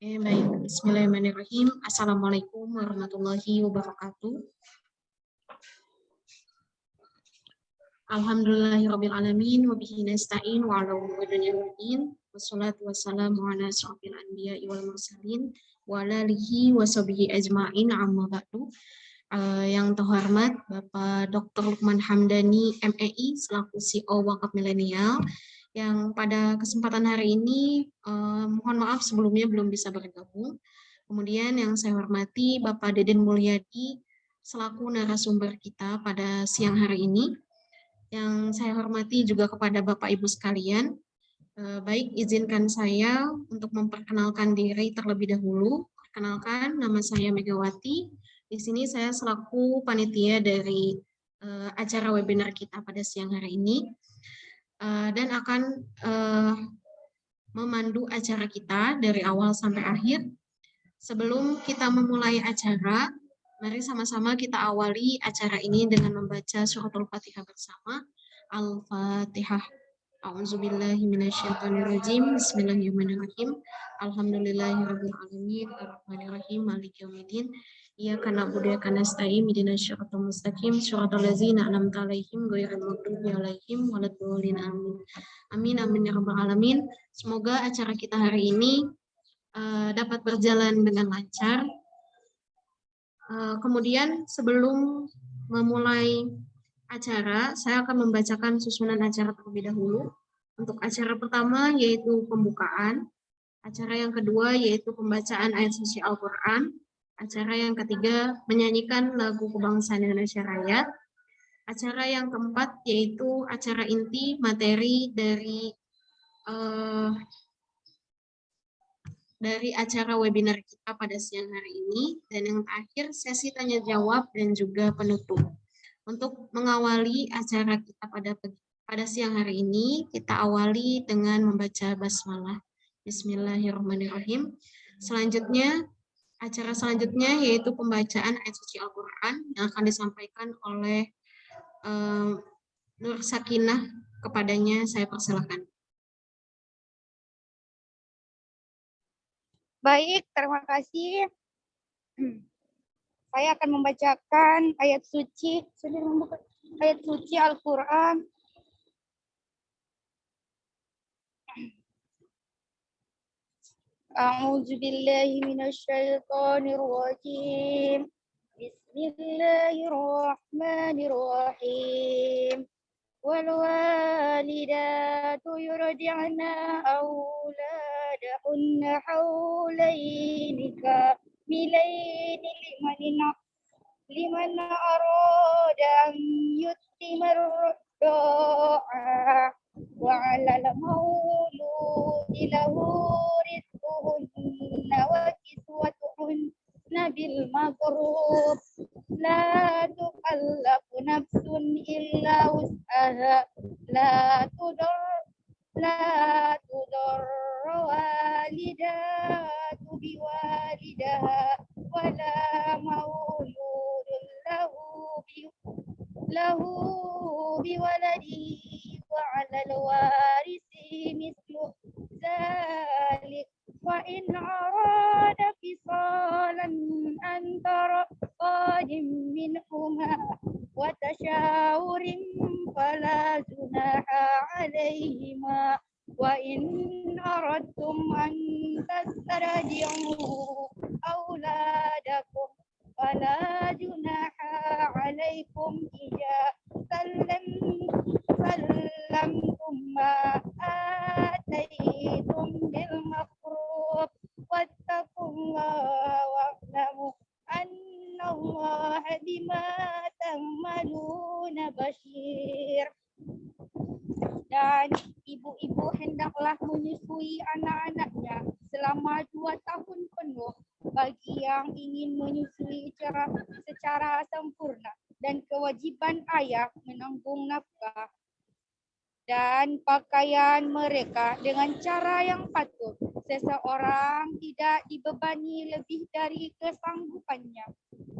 Oke, baik. Bismillahirrahmanirrahim. Assalamualaikum warahmatullahi wabarakatuh. Alhamdulillahirabbil alamin wa bihi nasta'in wa ala umuri. Wassalatu wassalamu ala asrofil anbiya'i wal mursalin wa ala alihi wa ajma'in amma ba'du. Uh, yang terhormat Bapak Dr. Lukman Hamdani MEI selaku CEO Wakaf Milenial yang pada kesempatan hari ini eh, mohon maaf sebelumnya belum bisa bergabung. Kemudian yang saya hormati Bapak Deden Mulyadi selaku narasumber kita pada siang hari ini. Yang saya hormati juga kepada Bapak Ibu sekalian. Eh, baik, izinkan saya untuk memperkenalkan diri terlebih dahulu. Perkenalkan, nama saya Megawati. Di sini saya selaku panitia dari uh, acara webinar kita pada siang hari ini. Eh, dan akan uh, memandu acara kita dari awal sampai akhir. Sebelum kita memulai acara, mari sama-sama kita awali acara ini dengan membaca suratul Fatihah bersama. Al-Fatihah. A'udzubillahi minasyaitonirrajim. Bismillahirrahmanirrahim. Alhamdulillahirabbil alamin. Arrahmanirrahim. Maliki yaumiddin. Na'budu wa iyyaka nasta'in ihdinas siratal mustaqim siratal ladzina an'amta 'alaihim ghairil maghdubi 'alaihim waladdallin amin. Amin amin ya rabbal alamin. Semoga acara kita hari ini uh, dapat berjalan dengan lancar. Uh, kemudian sebelum memulai acara, saya akan membacakan susunan acara terlebih dahulu. Untuk acara pertama yaitu pembukaan, acara yang kedua yaitu pembacaan ayat suci Al-Quran, Acara yang ketiga, menyanyikan lagu kebangsaan Indonesia Raya. Acara yang keempat, yaitu acara inti materi dari uh, dari acara webinar kita pada siang hari ini. Dan yang terakhir, sesi tanya-jawab dan juga penutup. Untuk mengawali acara kita pada pada siang hari ini, kita awali dengan membaca basmalah. Bismillahirrahmanirrahim. Selanjutnya, acara selanjutnya yaitu pembacaan ayat suci Al-Quran yang akan disampaikan oleh um, Nur Sakinah kepadanya saya persilahkan. Baik, terima kasih. Saya akan membacakan ayat suci, ayat suci Al-Quran أعوذ بالله من الشيطان الرجيم. بسم الله الرحمن الرحيم. والوالدات يرجعن أولادهن حولين كاملين لمن لمن أراد أن يتم الرضاعة. وعلى المولود له رزقهن وكسوتهن بالمعروف لا تكلف نفس إلا وسعها. لا تضر لا تضر والدات بوالدها ولا مولود له له بولده وعلى الوارث مثل ذلك. وإن أراد فصالا أن ترقاد منهما وتشاور فلا جناح عليهما وإن أردتم أن تسترجعوا أولادكم فلا جناح عليكم إذا سلمتم ما آتيتم بالمفروض واتقوا الله واعلموا أن الله بما تعملون بشير dan ibu-ibu hendaklah menyusui anak-anaknya selama dua tahun penuh bagi yang ingin menyusui secara, secara sempurna dan kewajiban ayah menanggung nafkah dan pakaian mereka dengan cara yang patut. Seseorang tidak dibebani lebih dari kesanggupannya.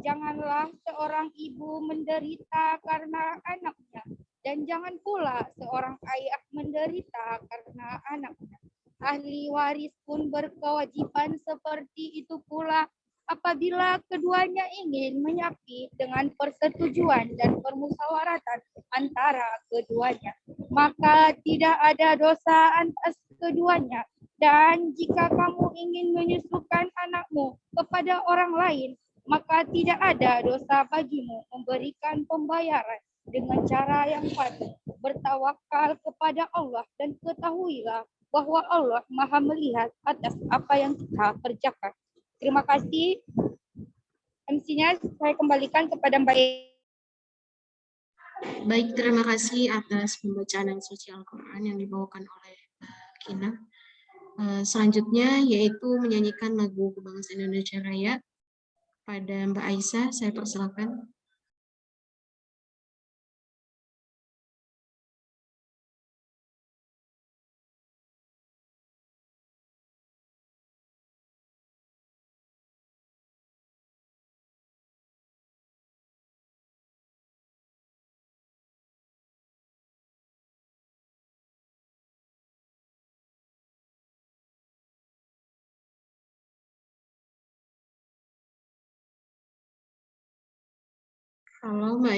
Janganlah seorang ibu menderita karena anaknya dan jangan pula seorang ayah menderita karena anaknya. ahli waris pun berkewajiban seperti itu pula apabila keduanya ingin menyapih dengan persetujuan dan permusyawaratan antara keduanya maka tidak ada dosa atas keduanya dan jika kamu ingin menyusukan anakmu kepada orang lain maka tidak ada dosa bagimu memberikan pembayaran dengan cara yang patut bertawakal kepada Allah dan ketahuilah bahwa Allah Maha melihat atas apa yang kita kerjakan. Terima kasih. MC-nya saya kembalikan kepada Mbak. Baik, terima kasih atas pembacaan yang suci Al-Quran yang dibawakan oleh Mbak Kina. Eh, Selanjutnya yaitu menyanyikan lagu Kebangsaan Indonesia Raya pada Mbak Aisyah. Saya persilakan. Halo Mbak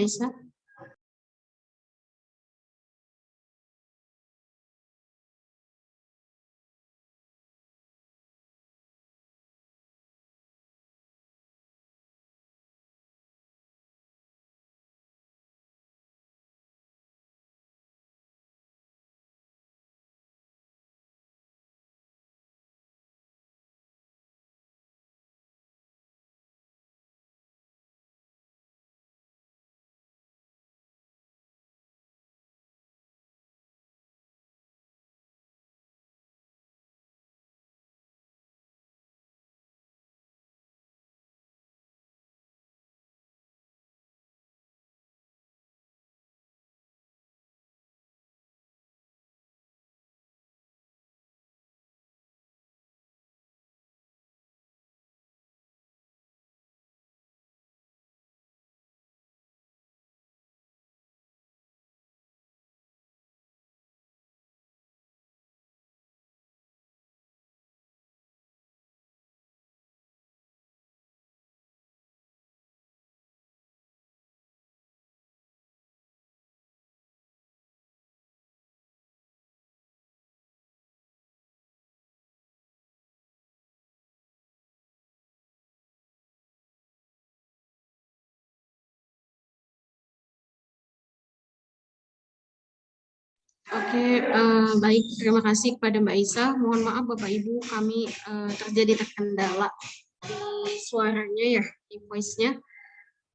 Oke, eh, baik. Terima kasih kepada Mbak Isa. Mohon maaf Bapak Ibu, kami eh, terjadi terkendala di suaranya ya, di voice-nya.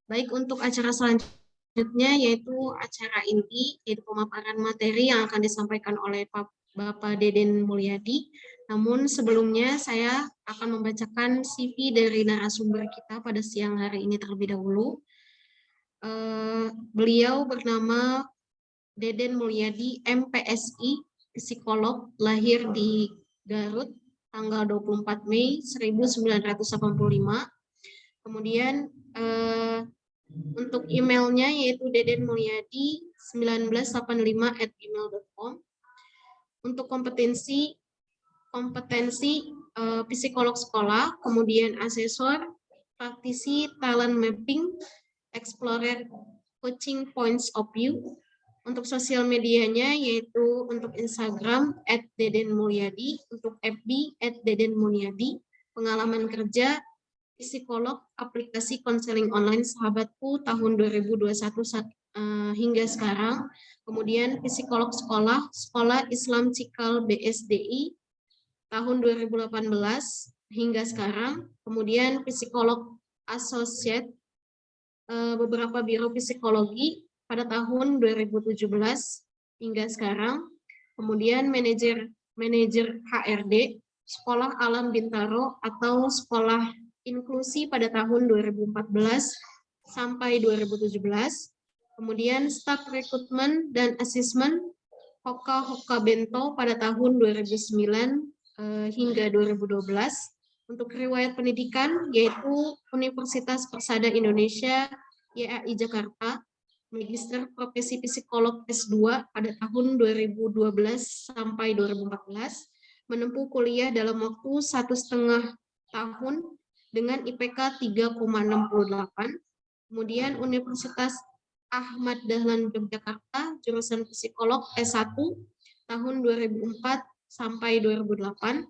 Baik, untuk acara selanjutnya yaitu acara inti, yaitu pemaparan materi yang akan disampaikan oleh Pak Bapak Deden Mulyadi. Namun sebelumnya saya akan membacakan CV dari narasumber kita pada siang hari ini terlebih dahulu. Eh, beliau bernama Deden Mulyadi, MPSI, psikolog, lahir di Garut, tanggal 24 Mei 1985. Kemudian eh, untuk emailnya yaitu dedenmulyadi 1985 at gmail.com. Untuk kompetensi, kompetensi eh, psikolog sekolah, kemudian asesor, praktisi talent mapping, explorer coaching points of view, untuk sosial medianya yaitu untuk Instagram at Deden Mulyadi, untuk FB at Deden Mulyadi, pengalaman kerja psikolog aplikasi konseling online sahabatku tahun 2021 eh, hingga sekarang. Kemudian psikolog sekolah, Sekolah Islam Cikal BSDI tahun 2018 hingga sekarang. Kemudian psikolog associate eh, beberapa biro psikologi pada tahun 2017 hingga sekarang. Kemudian manajer manajer HRD Sekolah Alam Bintaro atau Sekolah Inklusi pada tahun 2014 sampai 2017. Kemudian staf rekrutmen dan asesmen Hoka Hoka Bento pada tahun 2009 eh, hingga 2012. Untuk riwayat pendidikan yaitu Universitas Persada Indonesia YAI Jakarta Magister Profesi Psikolog S2 pada tahun 2012 sampai 2014. menempuh kuliah dalam waktu satu setengah tahun dengan IPK 3,68. Kemudian Universitas Ahmad Dahlan Yogyakarta, jurusan psikolog S1 tahun 2004 sampai 2008,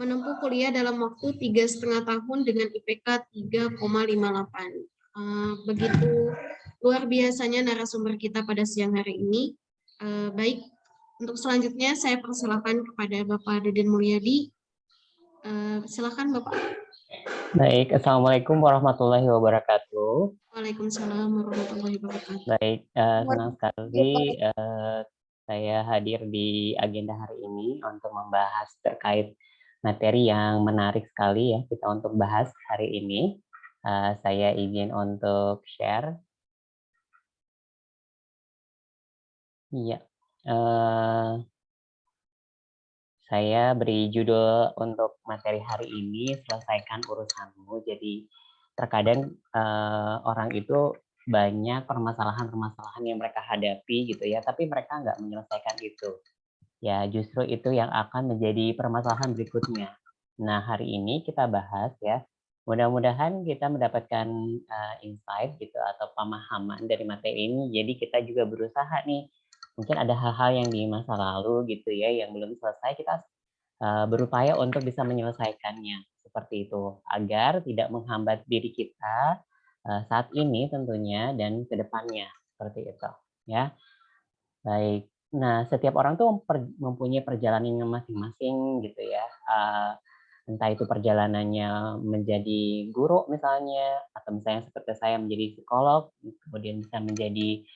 menempuh kuliah dalam waktu tiga setengah tahun dengan IPK 3,58. Eh, begitu luar biasanya narasumber kita pada siang hari ini. Eh, baik, untuk selanjutnya saya persilakan kepada Bapak Deden Mulyadi. Eh, silakan Bapak. Baik, Assalamualaikum warahmatullahi wabarakatuh. Waalaikumsalam warahmatullahi wabarakatuh. Baik, uh, senang sekali uh, saya hadir di agenda hari ini untuk membahas terkait materi yang menarik sekali ya kita untuk bahas hari ini. Uh, saya izin untuk share. Iya. Uh, saya beri judul untuk materi hari ini selesaikan urusanmu. Jadi terkadang uh, orang itu banyak permasalahan-permasalahan yang mereka hadapi gitu ya, tapi mereka nggak menyelesaikan itu. Ya justru itu yang akan menjadi permasalahan berikutnya. Nah hari ini kita bahas ya, mudah-mudahan kita mendapatkan uh, insight gitu atau pemahaman dari materi ini. Jadi kita juga berusaha nih. Mungkin ada hal-hal yang di masa lalu gitu ya yang belum selesai kita uh, berupaya untuk bisa menyelesaikannya seperti itu. Agar tidak menghambat diri kita uh, saat ini tentunya dan ke depannya seperti itu ya. Baik. Nah setiap orang tuh mempunyai perjalanan masing-masing gitu ya uh, entah itu perjalanannya menjadi guru misalnya atau misalnya seperti saya menjadi psikolog kemudian bisa menjadi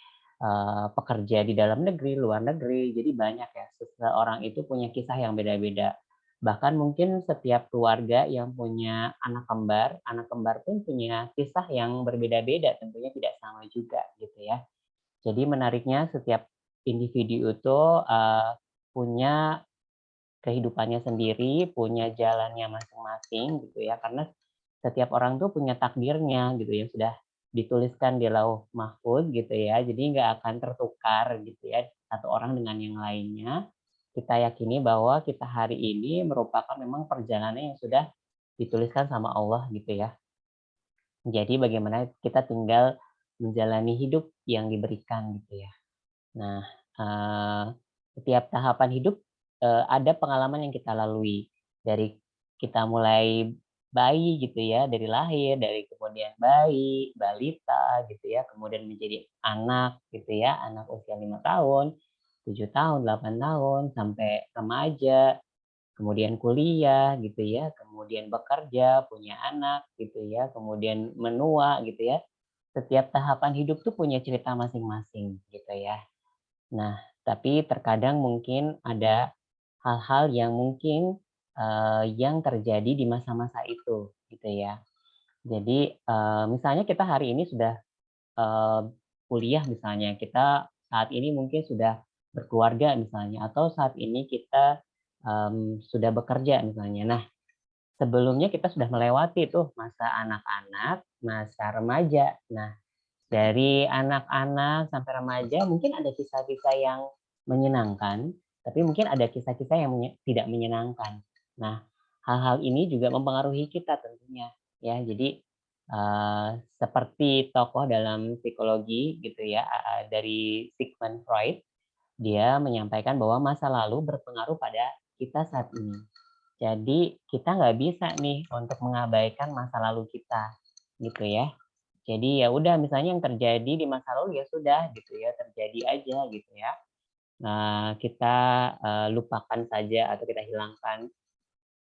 uh, pekerja di dalam negeri, luar negeri. Jadi banyak ya, seseorang itu punya kisah yang beda-beda. Bahkan mungkin setiap keluarga yang punya anak kembar, anak kembar pun punya kisah yang berbeda-beda, tentunya tidak sama juga gitu ya. Jadi menariknya setiap individu itu uh, punya kehidupannya sendiri, punya jalannya masing-masing gitu ya. Karena setiap orang tuh punya takdirnya gitu ya, sudah dituliskan di lauh mahfuz gitu ya. Jadi nggak akan tertukar gitu ya satu orang dengan yang lainnya. Kita yakini bahwa kita hari ini merupakan memang perjalanan yang sudah dituliskan sama Allah gitu ya. Jadi bagaimana kita tinggal menjalani hidup yang diberikan gitu ya. Nah, uh, setiap tahapan hidup uh, ada pengalaman yang kita lalui. Dari kita mulai bayi gitu ya dari lahir dari kemudian bayi balita gitu ya kemudian menjadi anak gitu ya anak usia lima tahun tujuh tahun delapan tahun sampai remaja kemudian kuliah gitu ya kemudian bekerja punya anak gitu ya kemudian menua gitu ya. Setiap tahapan hidup tuh punya cerita masing-masing gitu ya. Nah tapi terkadang mungkin ada hal-hal yang mungkin uh, yang terjadi di masa-masa itu gitu ya. Jadi uh, misalnya kita hari ini sudah uh, kuliah misalnya, kita saat ini mungkin sudah berkeluarga misalnya atau saat ini kita um, sudah bekerja misalnya. Nah, sebelumnya kita sudah melewati tuh masa anak-anak, masa remaja. Nah, dari anak-anak sampai remaja mungkin ada kisah-kisah yang menyenangkan, tapi mungkin ada kisah-kisah yang menye tidak menyenangkan. Nah, hal-hal ini juga mempengaruhi kita tentunya ya. Jadi uh, seperti tokoh dalam psikologi gitu ya uh, dari Sigmund Freud, dia menyampaikan bahwa masa lalu berpengaruh pada kita saat ini. Jadi kita nggak bisa nih untuk mengabaikan masa lalu kita gitu ya. Jadi ya udah misalnya yang terjadi di masa lalu ya sudah gitu ya terjadi aja gitu ya. Nah, kita uh, lupakan saja atau kita hilangkan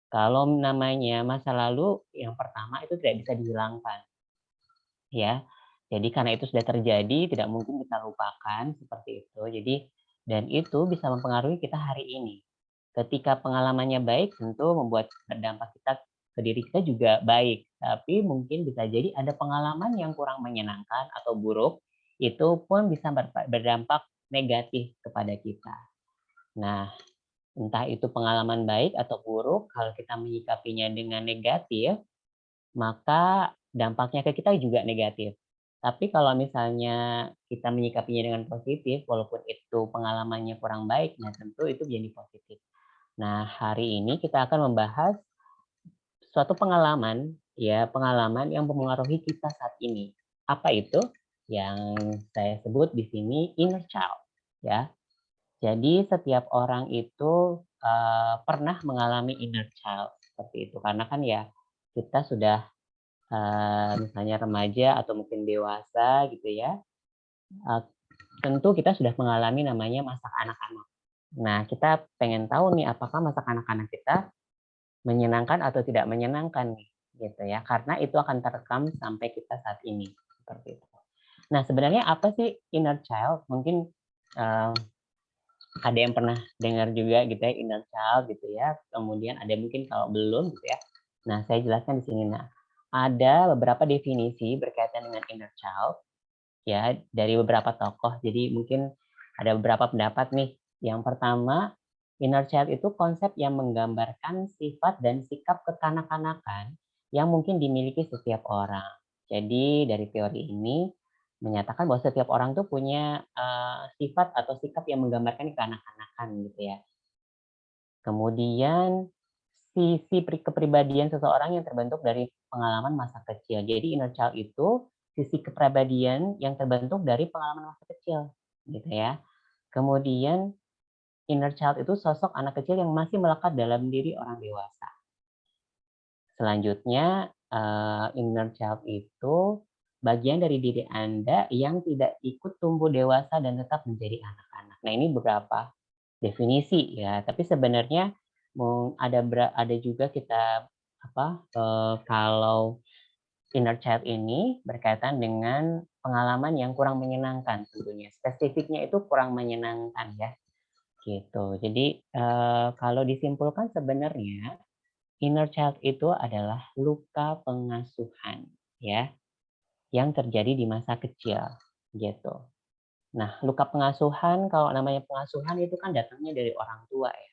kalau namanya masa lalu, yang pertama itu tidak bisa dihilangkan. Ya, jadi karena itu sudah terjadi, tidak mungkin kita lupakan seperti itu. Jadi dan itu bisa mempengaruhi kita hari ini. Ketika pengalamannya baik, tentu membuat berdampak kita ke diri kita juga baik. Tapi mungkin bisa jadi ada pengalaman yang kurang menyenangkan atau buruk, itu pun bisa berdampak negatif kepada kita. Nah, entah itu pengalaman baik atau buruk, kalau kita menyikapinya dengan negatif, maka dampaknya ke kita juga negatif. Tapi kalau misalnya kita menyikapinya dengan positif, walaupun itu pengalamannya kurang baik, nah tentu itu jadi positif. Nah, hari ini kita akan membahas suatu pengalaman ya, pengalaman yang mempengaruhi kita saat ini. Apa itu? Yang saya sebut di sini inner child, ya. Jadi setiap orang itu uh, pernah mengalami inner child seperti itu karena kan ya kita sudah uh, misalnya remaja atau mungkin dewasa gitu ya. Uh, tentu kita sudah mengalami namanya masa anak-anak. Nah, kita pengen tahu nih apakah masa anak-anak kita menyenangkan atau tidak menyenangkan nih gitu ya. Karena itu akan terekam sampai kita saat ini seperti itu. Nah, sebenarnya apa sih inner child? Mungkin uh, ada yang pernah dengar juga gitu ya inner child gitu ya. Kemudian ada mungkin kalau belum gitu ya. Nah, saya jelaskan di sini. Nah, ada beberapa definisi berkaitan dengan inner child ya dari beberapa tokoh. Jadi mungkin ada beberapa pendapat nih. Yang pertama, inner child itu konsep yang menggambarkan sifat dan sikap kekanak-kanakan yang mungkin dimiliki setiap orang. Jadi dari teori ini menyatakan bahwa setiap orang tuh punya uh, sifat atau sikap yang menggambarkan kekanak-kanakan gitu ya. Kemudian sisi kepribadian seseorang yang terbentuk dari pengalaman masa kecil. Jadi inner child itu sisi kepribadian yang terbentuk dari pengalaman masa kecil gitu ya. Kemudian inner child itu sosok anak kecil yang masih melekat dalam diri orang dewasa. Selanjutnya uh, inner child itu bagian dari diri Anda yang tidak ikut tumbuh dewasa dan tetap menjadi anak-anak. Nah, ini beberapa definisi ya, tapi sebenarnya ada ada juga kita apa eh, kalau inner child ini berkaitan dengan pengalaman yang kurang menyenangkan tentunya. Spesifiknya itu kurang menyenangkan ya. Gitu. Jadi eh, kalau disimpulkan sebenarnya inner child itu adalah luka pengasuhan ya yang terjadi di masa kecil gitu. Nah, luka pengasuhan kalau namanya pengasuhan itu kan datangnya dari orang tua ya.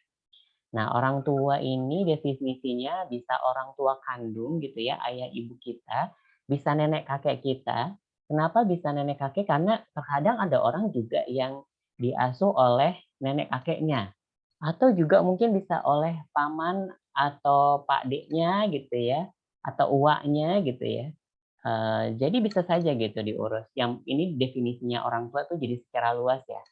Nah, orang tua ini definisinya bisa orang tua kandung gitu ya, ayah ibu kita, bisa nenek kakek kita. Kenapa bisa nenek kakek? Karena terkadang ada orang juga yang diasuh oleh nenek kakeknya. Atau juga mungkin bisa oleh paman atau pak deknya gitu ya, atau uaknya gitu ya jadi bisa saja gitu diurus. Yang ini definisinya orang tua tuh jadi secara luas ya.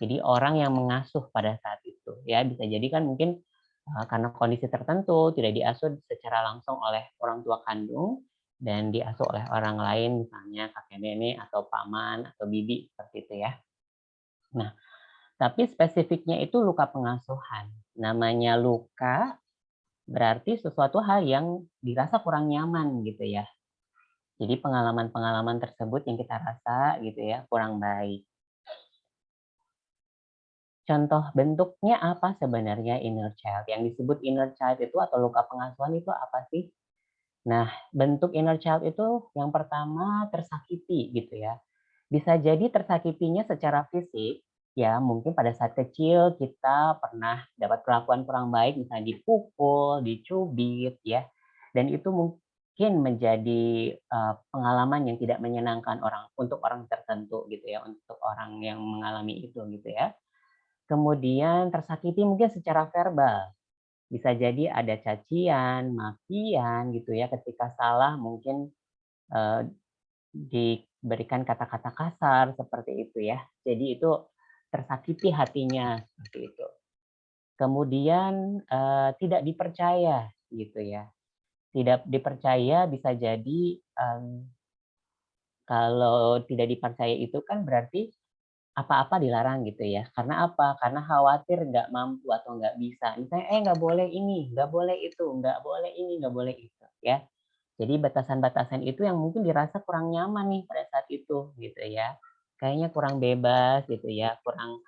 Jadi orang yang mengasuh pada saat itu ya bisa jadi kan mungkin uh, karena kondisi tertentu tidak diasuh secara langsung oleh orang tua kandung dan diasuh oleh orang lain misalnya kakek nenek atau paman atau bibi seperti itu ya. Nah, tapi spesifiknya itu luka pengasuhan. Namanya luka berarti sesuatu hal yang dirasa kurang nyaman gitu ya jadi pengalaman-pengalaman tersebut yang kita rasa gitu ya kurang baik. Contoh bentuknya apa sebenarnya inner child? Yang disebut inner child itu atau luka pengasuhan itu apa sih? Nah, bentuk inner child itu yang pertama tersakiti gitu ya. Bisa jadi tersakitinya secara fisik, ya mungkin pada saat kecil kita pernah dapat perlakuan kurang baik, misalnya dipukul, dicubit ya. Dan itu mungkin menjadi uh, pengalaman yang tidak menyenangkan orang untuk orang tertentu gitu ya, untuk orang yang mengalami itu gitu ya. Kemudian tersakiti mungkin secara verbal. Bisa jadi ada cacian, makian gitu ya ketika salah mungkin uh, diberikan kata-kata kasar seperti itu ya. Jadi itu tersakiti hatinya seperti itu. Kemudian uh, tidak dipercaya gitu ya tidak dipercaya bisa jadi um, kalau tidak dipercaya itu kan berarti apa-apa dilarang gitu ya. Karena apa? Karena khawatir nggak mampu atau nggak bisa. Misalnya, eh nggak boleh ini, nggak boleh itu, nggak boleh ini, nggak boleh itu, ya. Jadi batasan-batasan itu yang mungkin dirasa kurang nyaman nih pada saat itu, gitu ya. Kayaknya kurang bebas gitu ya, kurang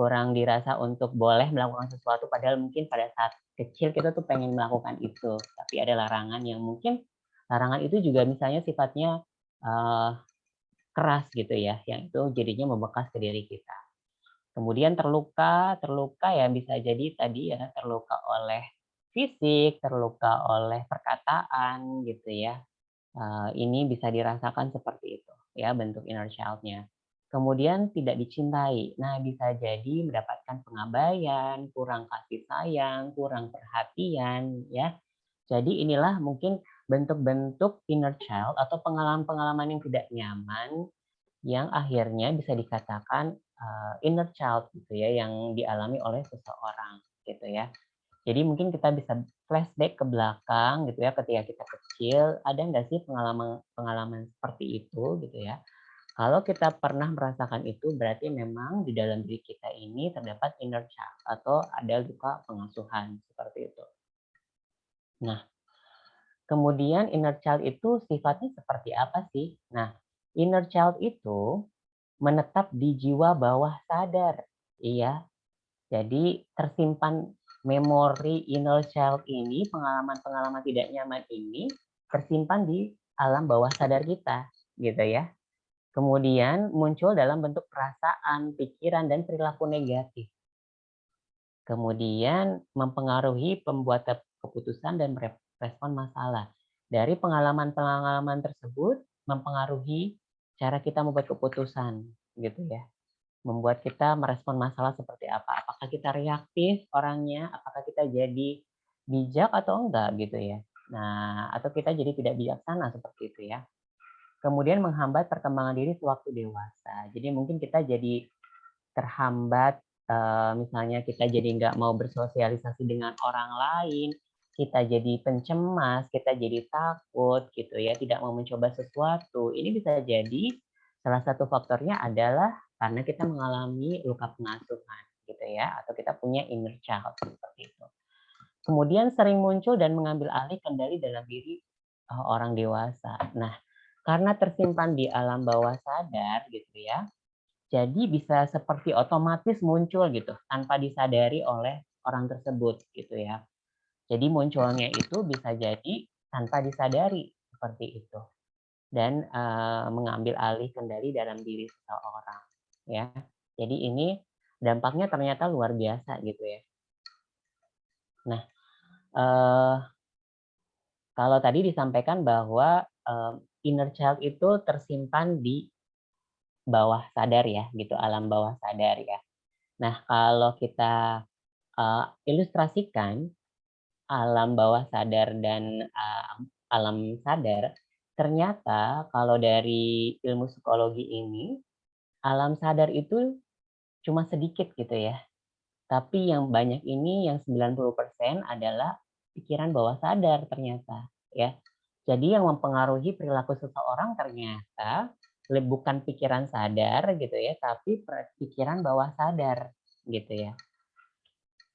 kurang dirasa untuk boleh melakukan sesuatu padahal mungkin pada saat kecil kita tuh pengen melakukan itu. Tapi ada larangan yang mungkin larangan itu juga misalnya sifatnya uh, keras gitu ya yang itu jadinya membekas ke diri kita. Kemudian terluka terluka ya bisa jadi tadi ya terluka oleh fisik terluka oleh perkataan gitu ya. Uh, ini bisa dirasakan seperti itu ya bentuk inner child-nya kemudian tidak dicintai. Nah, bisa jadi mendapatkan pengabaian, kurang kasih sayang, kurang perhatian, ya. Jadi inilah mungkin bentuk-bentuk inner child atau pengalaman-pengalaman yang tidak nyaman yang akhirnya bisa dikatakan uh, inner child gitu ya yang dialami oleh seseorang gitu ya. Jadi mungkin kita bisa flashback ke belakang gitu ya ketika kita kecil ada nggak sih pengalaman pengalaman seperti itu gitu ya kalau kita pernah merasakan itu, berarti memang di dalam diri kita ini terdapat inner child atau ada luka pengasuhan seperti itu. Nah, kemudian inner child itu sifatnya seperti apa sih? Nah, inner child itu menetap di jiwa bawah sadar. Iya. Jadi tersimpan memori inner child ini, pengalaman-pengalaman tidak nyaman ini tersimpan di alam bawah sadar kita, gitu ya. Kemudian muncul dalam bentuk perasaan, pikiran, dan perilaku negatif. Kemudian mempengaruhi pembuat keputusan dan respon masalah. Dari pengalaman-pengalaman tersebut mempengaruhi cara kita membuat keputusan, gitu ya. Membuat kita merespon masalah seperti apa. Apakah kita reaktif orangnya, apakah kita jadi bijak atau enggak gitu ya. Nah, atau kita jadi tidak bijaksana seperti itu ya kemudian menghambat perkembangan diri sewaktu dewasa. Jadi mungkin kita jadi terhambat, eh, misalnya kita jadi nggak mau bersosialisasi dengan orang lain, kita jadi pencemas, kita jadi takut gitu ya, tidak mau mencoba sesuatu. Ini bisa jadi salah satu faktornya adalah karena kita mengalami luka pengasuhan gitu ya, atau kita punya inner child seperti itu. Kemudian sering muncul dan mengambil alih kendali dalam diri eh, orang dewasa. Nah, karena tersimpan di alam bawah sadar gitu ya. Jadi bisa seperti otomatis muncul gitu tanpa disadari oleh orang tersebut gitu ya. Jadi munculnya itu bisa jadi tanpa disadari seperti itu dan uh, mengambil alih kendali dalam diri seseorang ya. Jadi ini dampaknya ternyata luar biasa gitu ya. Nah, uh, kalau tadi disampaikan bahwa uh, inner child itu tersimpan di bawah sadar ya, gitu, alam bawah sadar ya. Nah, kalau kita uh, ilustrasikan alam bawah sadar dan uh, alam sadar, ternyata kalau dari ilmu psikologi ini, alam sadar itu cuma sedikit gitu ya. Tapi yang banyak ini, yang 90% adalah pikiran bawah sadar ternyata ya. Jadi yang mempengaruhi perilaku seseorang ternyata bukan pikiran sadar gitu ya, tapi pikiran bawah sadar gitu ya.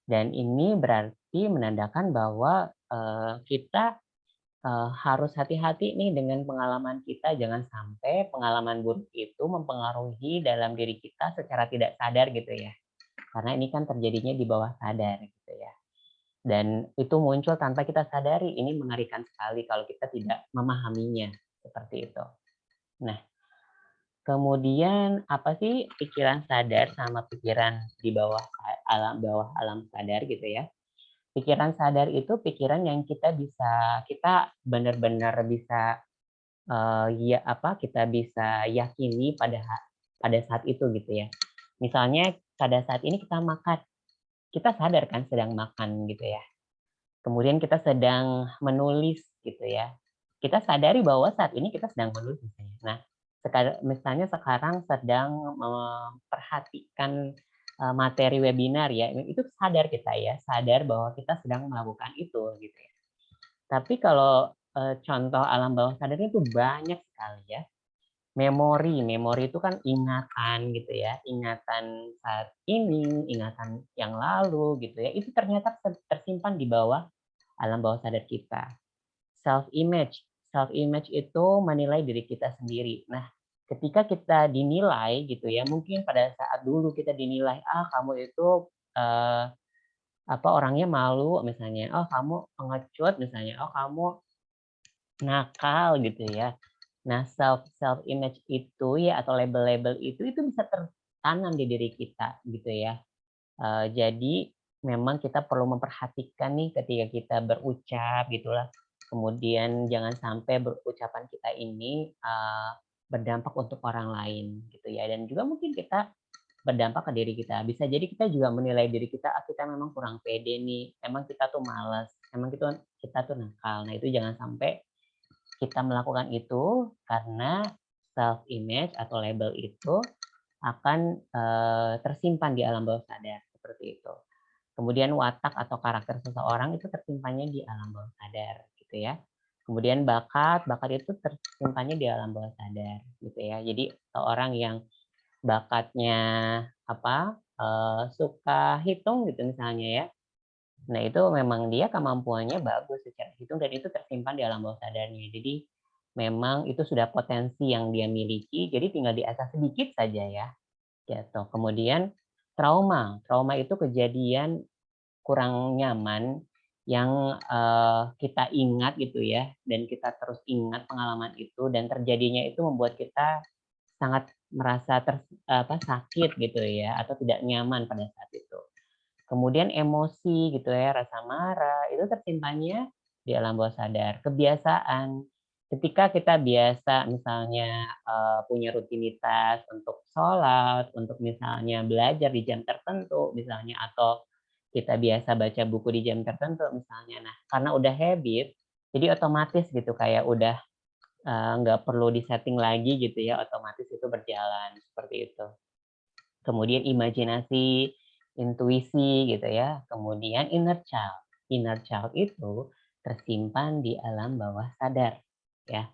Dan ini berarti menandakan bahwa uh, kita uh, harus hati-hati nih dengan pengalaman kita. Jangan sampai pengalaman buruk itu mempengaruhi dalam diri kita secara tidak sadar gitu ya. Karena ini kan terjadinya di bawah sadar gitu ya dan itu muncul tanpa kita sadari. Ini mengerikan sekali kalau kita tidak memahaminya seperti itu. Nah, kemudian apa sih pikiran sadar sama pikiran di bawah alam bawah alam sadar gitu ya? Pikiran sadar itu pikiran yang kita bisa kita benar-benar bisa uh, ya apa kita bisa yakini pada pada saat itu gitu ya. Misalnya pada saat ini kita makan kita sadar kan sedang makan gitu ya. Kemudian kita sedang menulis gitu ya. Kita sadari bahwa saat ini kita sedang menulis. Nah, misalnya sekarang sedang memperhatikan eh, materi webinar ya, itu sadar kita ya, sadar bahwa kita sedang melakukan itu gitu ya. Tapi kalau eh, contoh alam bawah sadarnya itu banyak sekali ya memori. Memori itu kan ingatan gitu ya, ingatan saat ini, ingatan yang lalu gitu ya. Itu ternyata tersimpan di bawah alam bawah sadar kita. Self image. Self image itu menilai diri kita sendiri. Nah, ketika kita dinilai gitu ya, mungkin pada saat dulu kita dinilai, ah kamu itu uh, apa orangnya malu misalnya, oh kamu pengecut misalnya, oh kamu nakal gitu ya Nah, self self image itu ya atau label-label itu itu bisa tertanam di diri kita gitu ya. Uh, jadi memang kita perlu memperhatikan nih ketika kita berucap gitulah. Kemudian jangan sampai berucapan kita ini uh, berdampak untuk orang lain gitu ya. Dan juga mungkin kita berdampak ke diri kita. Bisa jadi kita juga menilai diri kita ah, kita memang kurang pede nih. Emang kita tuh malas emang kita kita tuh nakal. Nah itu jangan sampai kita melakukan itu karena self image atau label itu akan uh, tersimpan di alam bawah sadar seperti itu kemudian watak atau karakter seseorang itu tersimpannya di alam bawah sadar gitu ya Kemudian bakat, bakat itu tersimpannya di alam bawah sadar gitu ya. Jadi seorang yang bakatnya apa uh, suka hitung gitu misalnya ya. Nah itu memang dia kemampuannya bagus secara hitung dan itu tersimpan di alam bawah sadarnya. Jadi memang itu sudah potensi yang dia miliki. Jadi tinggal diasah sedikit saja ya. Gitu. Kemudian trauma, trauma itu kejadian kurang nyaman yang uh, kita ingat gitu ya dan kita terus ingat pengalaman itu dan terjadinya itu membuat kita sangat merasa ter, apa sakit gitu ya atau tidak nyaman pada saat itu. Kemudian emosi gitu ya, rasa marah itu tersimpannya di alam bawah sadar. Kebiasaan ketika kita biasa misalnya uh, punya rutinitas untuk sholat, untuk misalnya belajar di jam tertentu misalnya atau kita biasa baca buku di jam tertentu misalnya. Nah, karena udah habit, jadi otomatis gitu kayak udah nggak perlu disetting lagi gitu ya, otomatis itu berjalan seperti itu. Kemudian imajinasi, intuisi gitu ya. Kemudian inner child. Inner child itu tersimpan di alam bawah sadar ya.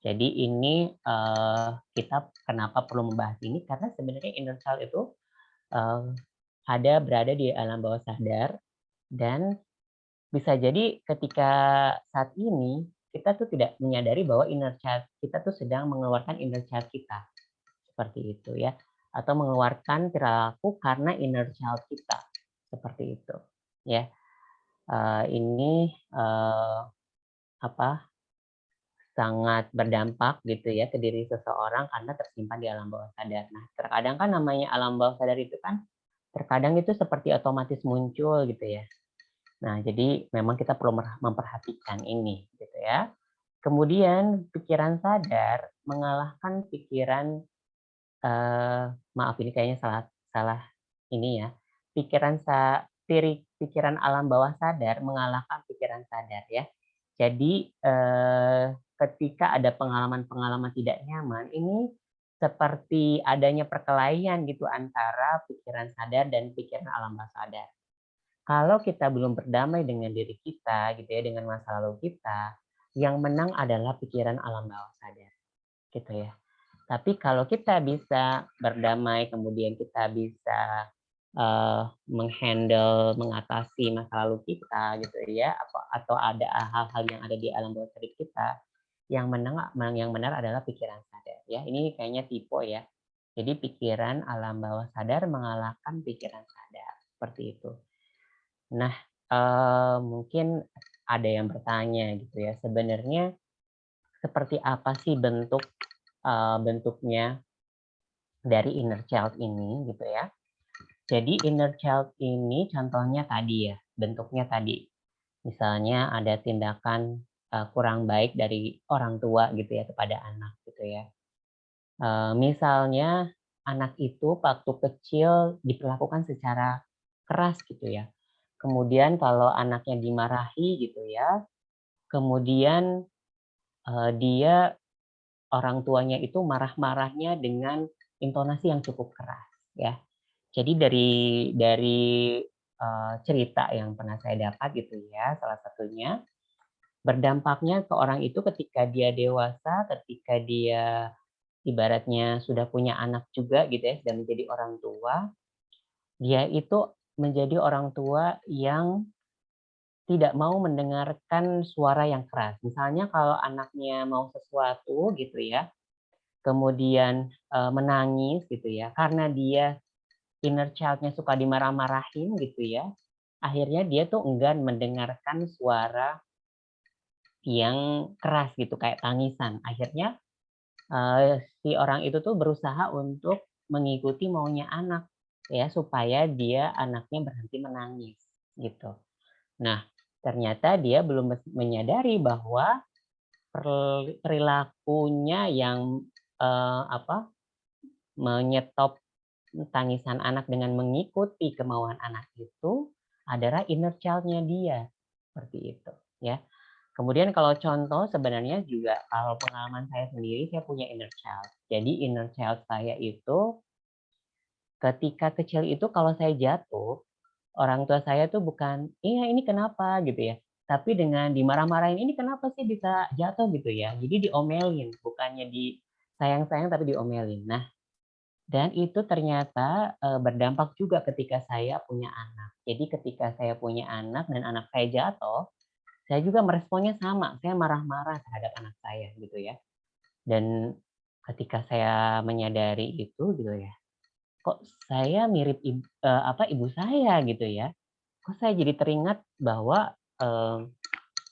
Jadi ini uh, kita kenapa perlu membahas ini karena sebenarnya inner child itu uh, ada berada di alam bawah sadar dan bisa jadi ketika saat ini kita tuh tidak menyadari bahwa inner child kita tuh sedang mengeluarkan inner child kita seperti itu ya atau mengeluarkan perilaku karena inner child kita seperti itu ya uh, ini uh, apa sangat berdampak gitu ya ke diri seseorang karena tersimpan di alam bawah sadar. Nah terkadang kan namanya alam bawah sadar itu kan terkadang itu seperti otomatis muncul gitu ya. Nah, jadi memang kita perlu memperhatikan ini gitu ya. Kemudian pikiran sadar mengalahkan pikiran eh, maaf ini kayaknya salah salah ini ya. Pikiran sa pikiran alam bawah sadar mengalahkan pikiran sadar ya. Jadi eh, ketika ada pengalaman-pengalaman tidak nyaman ini seperti adanya perkelahian gitu antara pikiran sadar dan pikiran alam bawah sadar. Kalau kita belum berdamai dengan diri kita gitu ya dengan masa lalu kita, yang menang adalah pikiran alam bawah sadar. Gitu ya. Tapi kalau kita bisa berdamai kemudian kita bisa uh, menghandle mengatasi masa lalu kita gitu ya atau ada hal-hal yang ada di alam bawah sadar kita yang menang yang benar adalah pikiran sadar ya. Ini kayaknya tipe ya. Jadi pikiran alam bawah sadar mengalahkan pikiran sadar seperti itu. Nah eh, mungkin ada yang bertanya gitu ya sebenarnya seperti apa sih bentuk eh, bentuknya dari inner child ini gitu ya jadi inner child ini contohnya tadi ya bentuknya tadi misalnya ada tindakan uh, kurang baik dari orang tua gitu ya kepada anak gitu ya. Uh, misalnya anak itu waktu kecil diperlakukan secara keras gitu ya. Kemudian kalau anaknya dimarahi gitu ya, kemudian uh, dia orang tuanya itu marah-marahnya dengan intonasi yang cukup keras ya. Jadi dari dari uh, cerita yang pernah saya dapat gitu ya, salah satunya berdampaknya ke orang itu ketika dia dewasa, ketika dia ibaratnya sudah punya anak juga gitu ya, sudah menjadi orang tua, dia itu menjadi orang tua yang tidak mau mendengarkan suara yang keras. Misalnya kalau anaknya mau sesuatu gitu ya, kemudian menangis gitu ya, karena dia inner child-nya suka dimarah-marahin gitu ya, akhirnya dia tuh enggan mendengarkan suara yang keras gitu kayak tangisan. Akhirnya uh, si orang itu tuh berusaha untuk mengikuti maunya anak ya supaya dia anaknya berhenti menangis gitu. Nah, ternyata dia belum menyadari bahwa perilakunya yang eh, apa menyetop tangisan anak dengan mengikuti kemauan anak itu adalah inner child-nya dia. Seperti itu ya. Kemudian kalau contoh sebenarnya juga kalau pengalaman saya sendiri saya punya inner child. Jadi inner child saya itu ketika kecil itu kalau saya jatuh orang tua saya tuh bukan iya ini kenapa gitu ya tapi dengan dimarah-marahin ini kenapa sih bisa jatuh gitu ya jadi diomelin bukannya di sayang-sayang tapi diomelin nah dan itu ternyata berdampak juga ketika saya punya anak. Jadi ketika saya punya anak dan anak saya jatuh, saya juga meresponnya sama. Saya marah-marah terhadap anak saya gitu ya. Dan ketika saya menyadari itu gitu ya, kok saya mirip ibu, apa ibu saya gitu ya. Kok saya jadi teringat bahwa eh,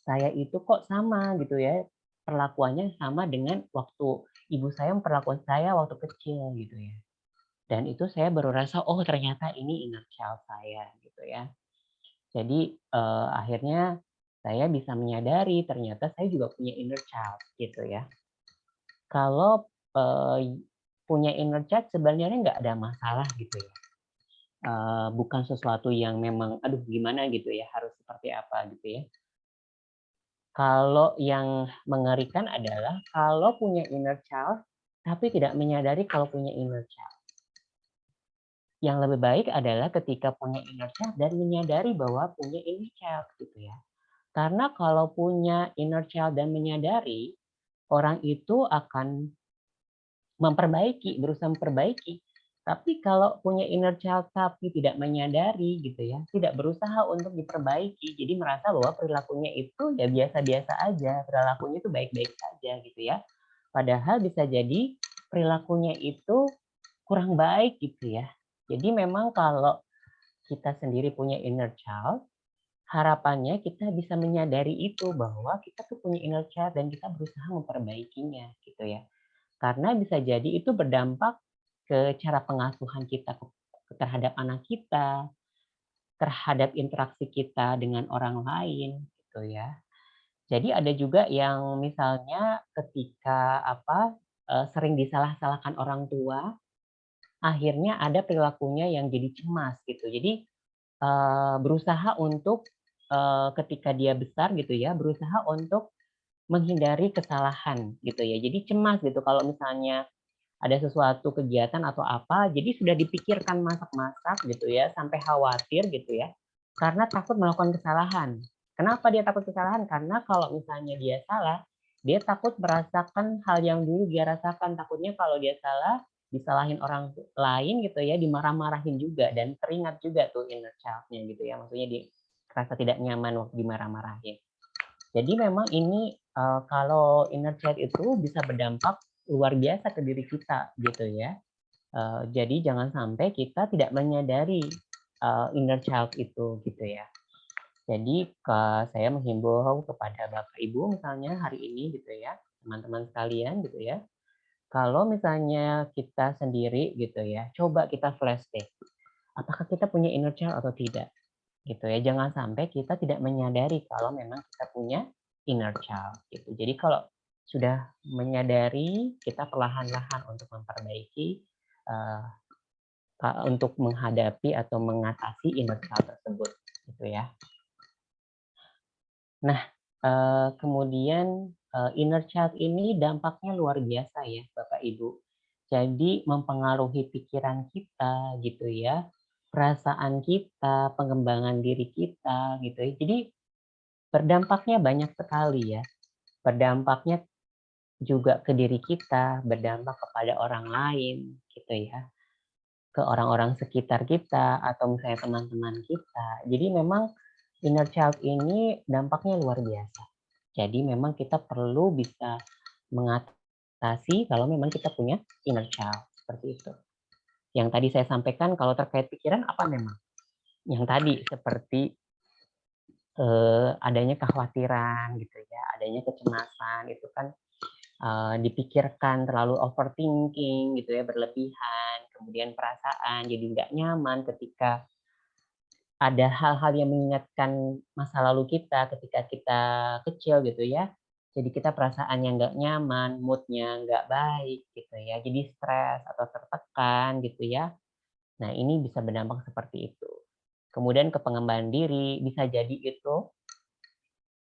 saya itu kok sama gitu ya perlakuannya sama dengan waktu ibu saya memperlakukan saya waktu kecil gitu ya. Dan itu saya baru rasa oh ternyata ini inner child saya gitu ya. Jadi uh, akhirnya saya bisa menyadari ternyata saya juga punya inner child gitu ya. Kalau uh, punya inner child sebenarnya nggak ada masalah gitu ya. Uh, bukan sesuatu yang memang aduh gimana gitu ya harus seperti apa gitu ya. Kalau yang mengerikan adalah kalau punya inner child tapi tidak menyadari kalau punya inner child. Yang lebih baik adalah ketika punya inner child dan menyadari bahwa punya inner child gitu ya. Karena kalau punya inner child dan menyadari, orang itu akan memperbaiki, berusaha memperbaiki. Tapi kalau punya inner child tapi tidak menyadari gitu ya, tidak berusaha untuk diperbaiki, jadi merasa bahwa perilakunya itu ya biasa-biasa aja, perilakunya itu baik-baik saja gitu ya. Padahal bisa jadi perilakunya itu kurang baik gitu ya. Jadi memang kalau kita sendiri punya inner child, harapannya kita bisa menyadari itu bahwa kita tuh punya inner child dan kita berusaha memperbaikinya gitu ya. Karena bisa jadi itu berdampak ke cara pengasuhan kita terhadap anak kita, terhadap interaksi kita dengan orang lain gitu ya. Jadi ada juga yang misalnya ketika apa eh, sering disalah-salahkan orang tua, akhirnya ada perilakunya yang jadi cemas gitu. Jadi uh, berusaha untuk uh, ketika dia besar gitu ya, berusaha untuk menghindari kesalahan gitu ya. Jadi cemas gitu kalau misalnya ada sesuatu kegiatan atau apa, jadi sudah dipikirkan masak-masak gitu ya, sampai khawatir gitu ya, karena takut melakukan kesalahan. Kenapa dia takut kesalahan? Karena kalau misalnya dia salah, dia takut merasakan hal yang dulu dia rasakan. Takutnya kalau dia salah, disalahin orang lain gitu ya, dimarah-marahin juga dan teringat juga tuh inner child-nya gitu ya. Maksudnya di rasa tidak nyaman waktu dimarah-marahin. Jadi memang ini uh, kalau inner child itu bisa berdampak luar biasa ke diri kita gitu ya. Uh, jadi jangan sampai kita tidak menyadari uh, inner child itu gitu ya. Jadi uh, saya menghimbau kepada Bapak Ibu misalnya hari ini gitu ya, teman-teman sekalian gitu ya, kalau misalnya kita sendiri gitu ya, coba kita flashback. Apakah kita punya inner child atau tidak? Gitu ya. Jangan sampai kita tidak menyadari kalau memang kita punya inner child gitu. Jadi kalau sudah menyadari, kita perlahan-lahan untuk memperbaiki uh, untuk menghadapi atau mengatasi inner child tersebut gitu ya. Nah, uh, kemudian uh, inner child ini dampaknya luar biasa ya Bapak Ibu. Jadi mempengaruhi pikiran kita gitu ya, perasaan kita, pengembangan diri kita gitu ya. Jadi berdampaknya banyak sekali ya. Berdampaknya juga ke diri kita, berdampak kepada orang lain gitu ya. Ke orang-orang sekitar kita atau misalnya teman-teman kita. Jadi memang inner child ini dampaknya luar biasa. Jadi memang kita perlu bisa mengatasi kalau memang kita punya inner child seperti itu. Yang tadi saya sampaikan kalau terkait pikiran apa memang? Yang tadi seperti eh, adanya kekhawatiran gitu ya, adanya kecemasan itu kan eh, dipikirkan terlalu overthinking gitu ya, berlebihan, kemudian perasaan jadi nggak nyaman ketika ada hal-hal yang mengingatkan masa lalu kita ketika kita kecil gitu ya. Jadi kita perasaannya nggak nyaman, moodnya nggak baik gitu ya. Jadi stres atau tertekan gitu ya. Nah, ini bisa berdampak seperti itu. Kemudian ke pengembangan diri bisa jadi itu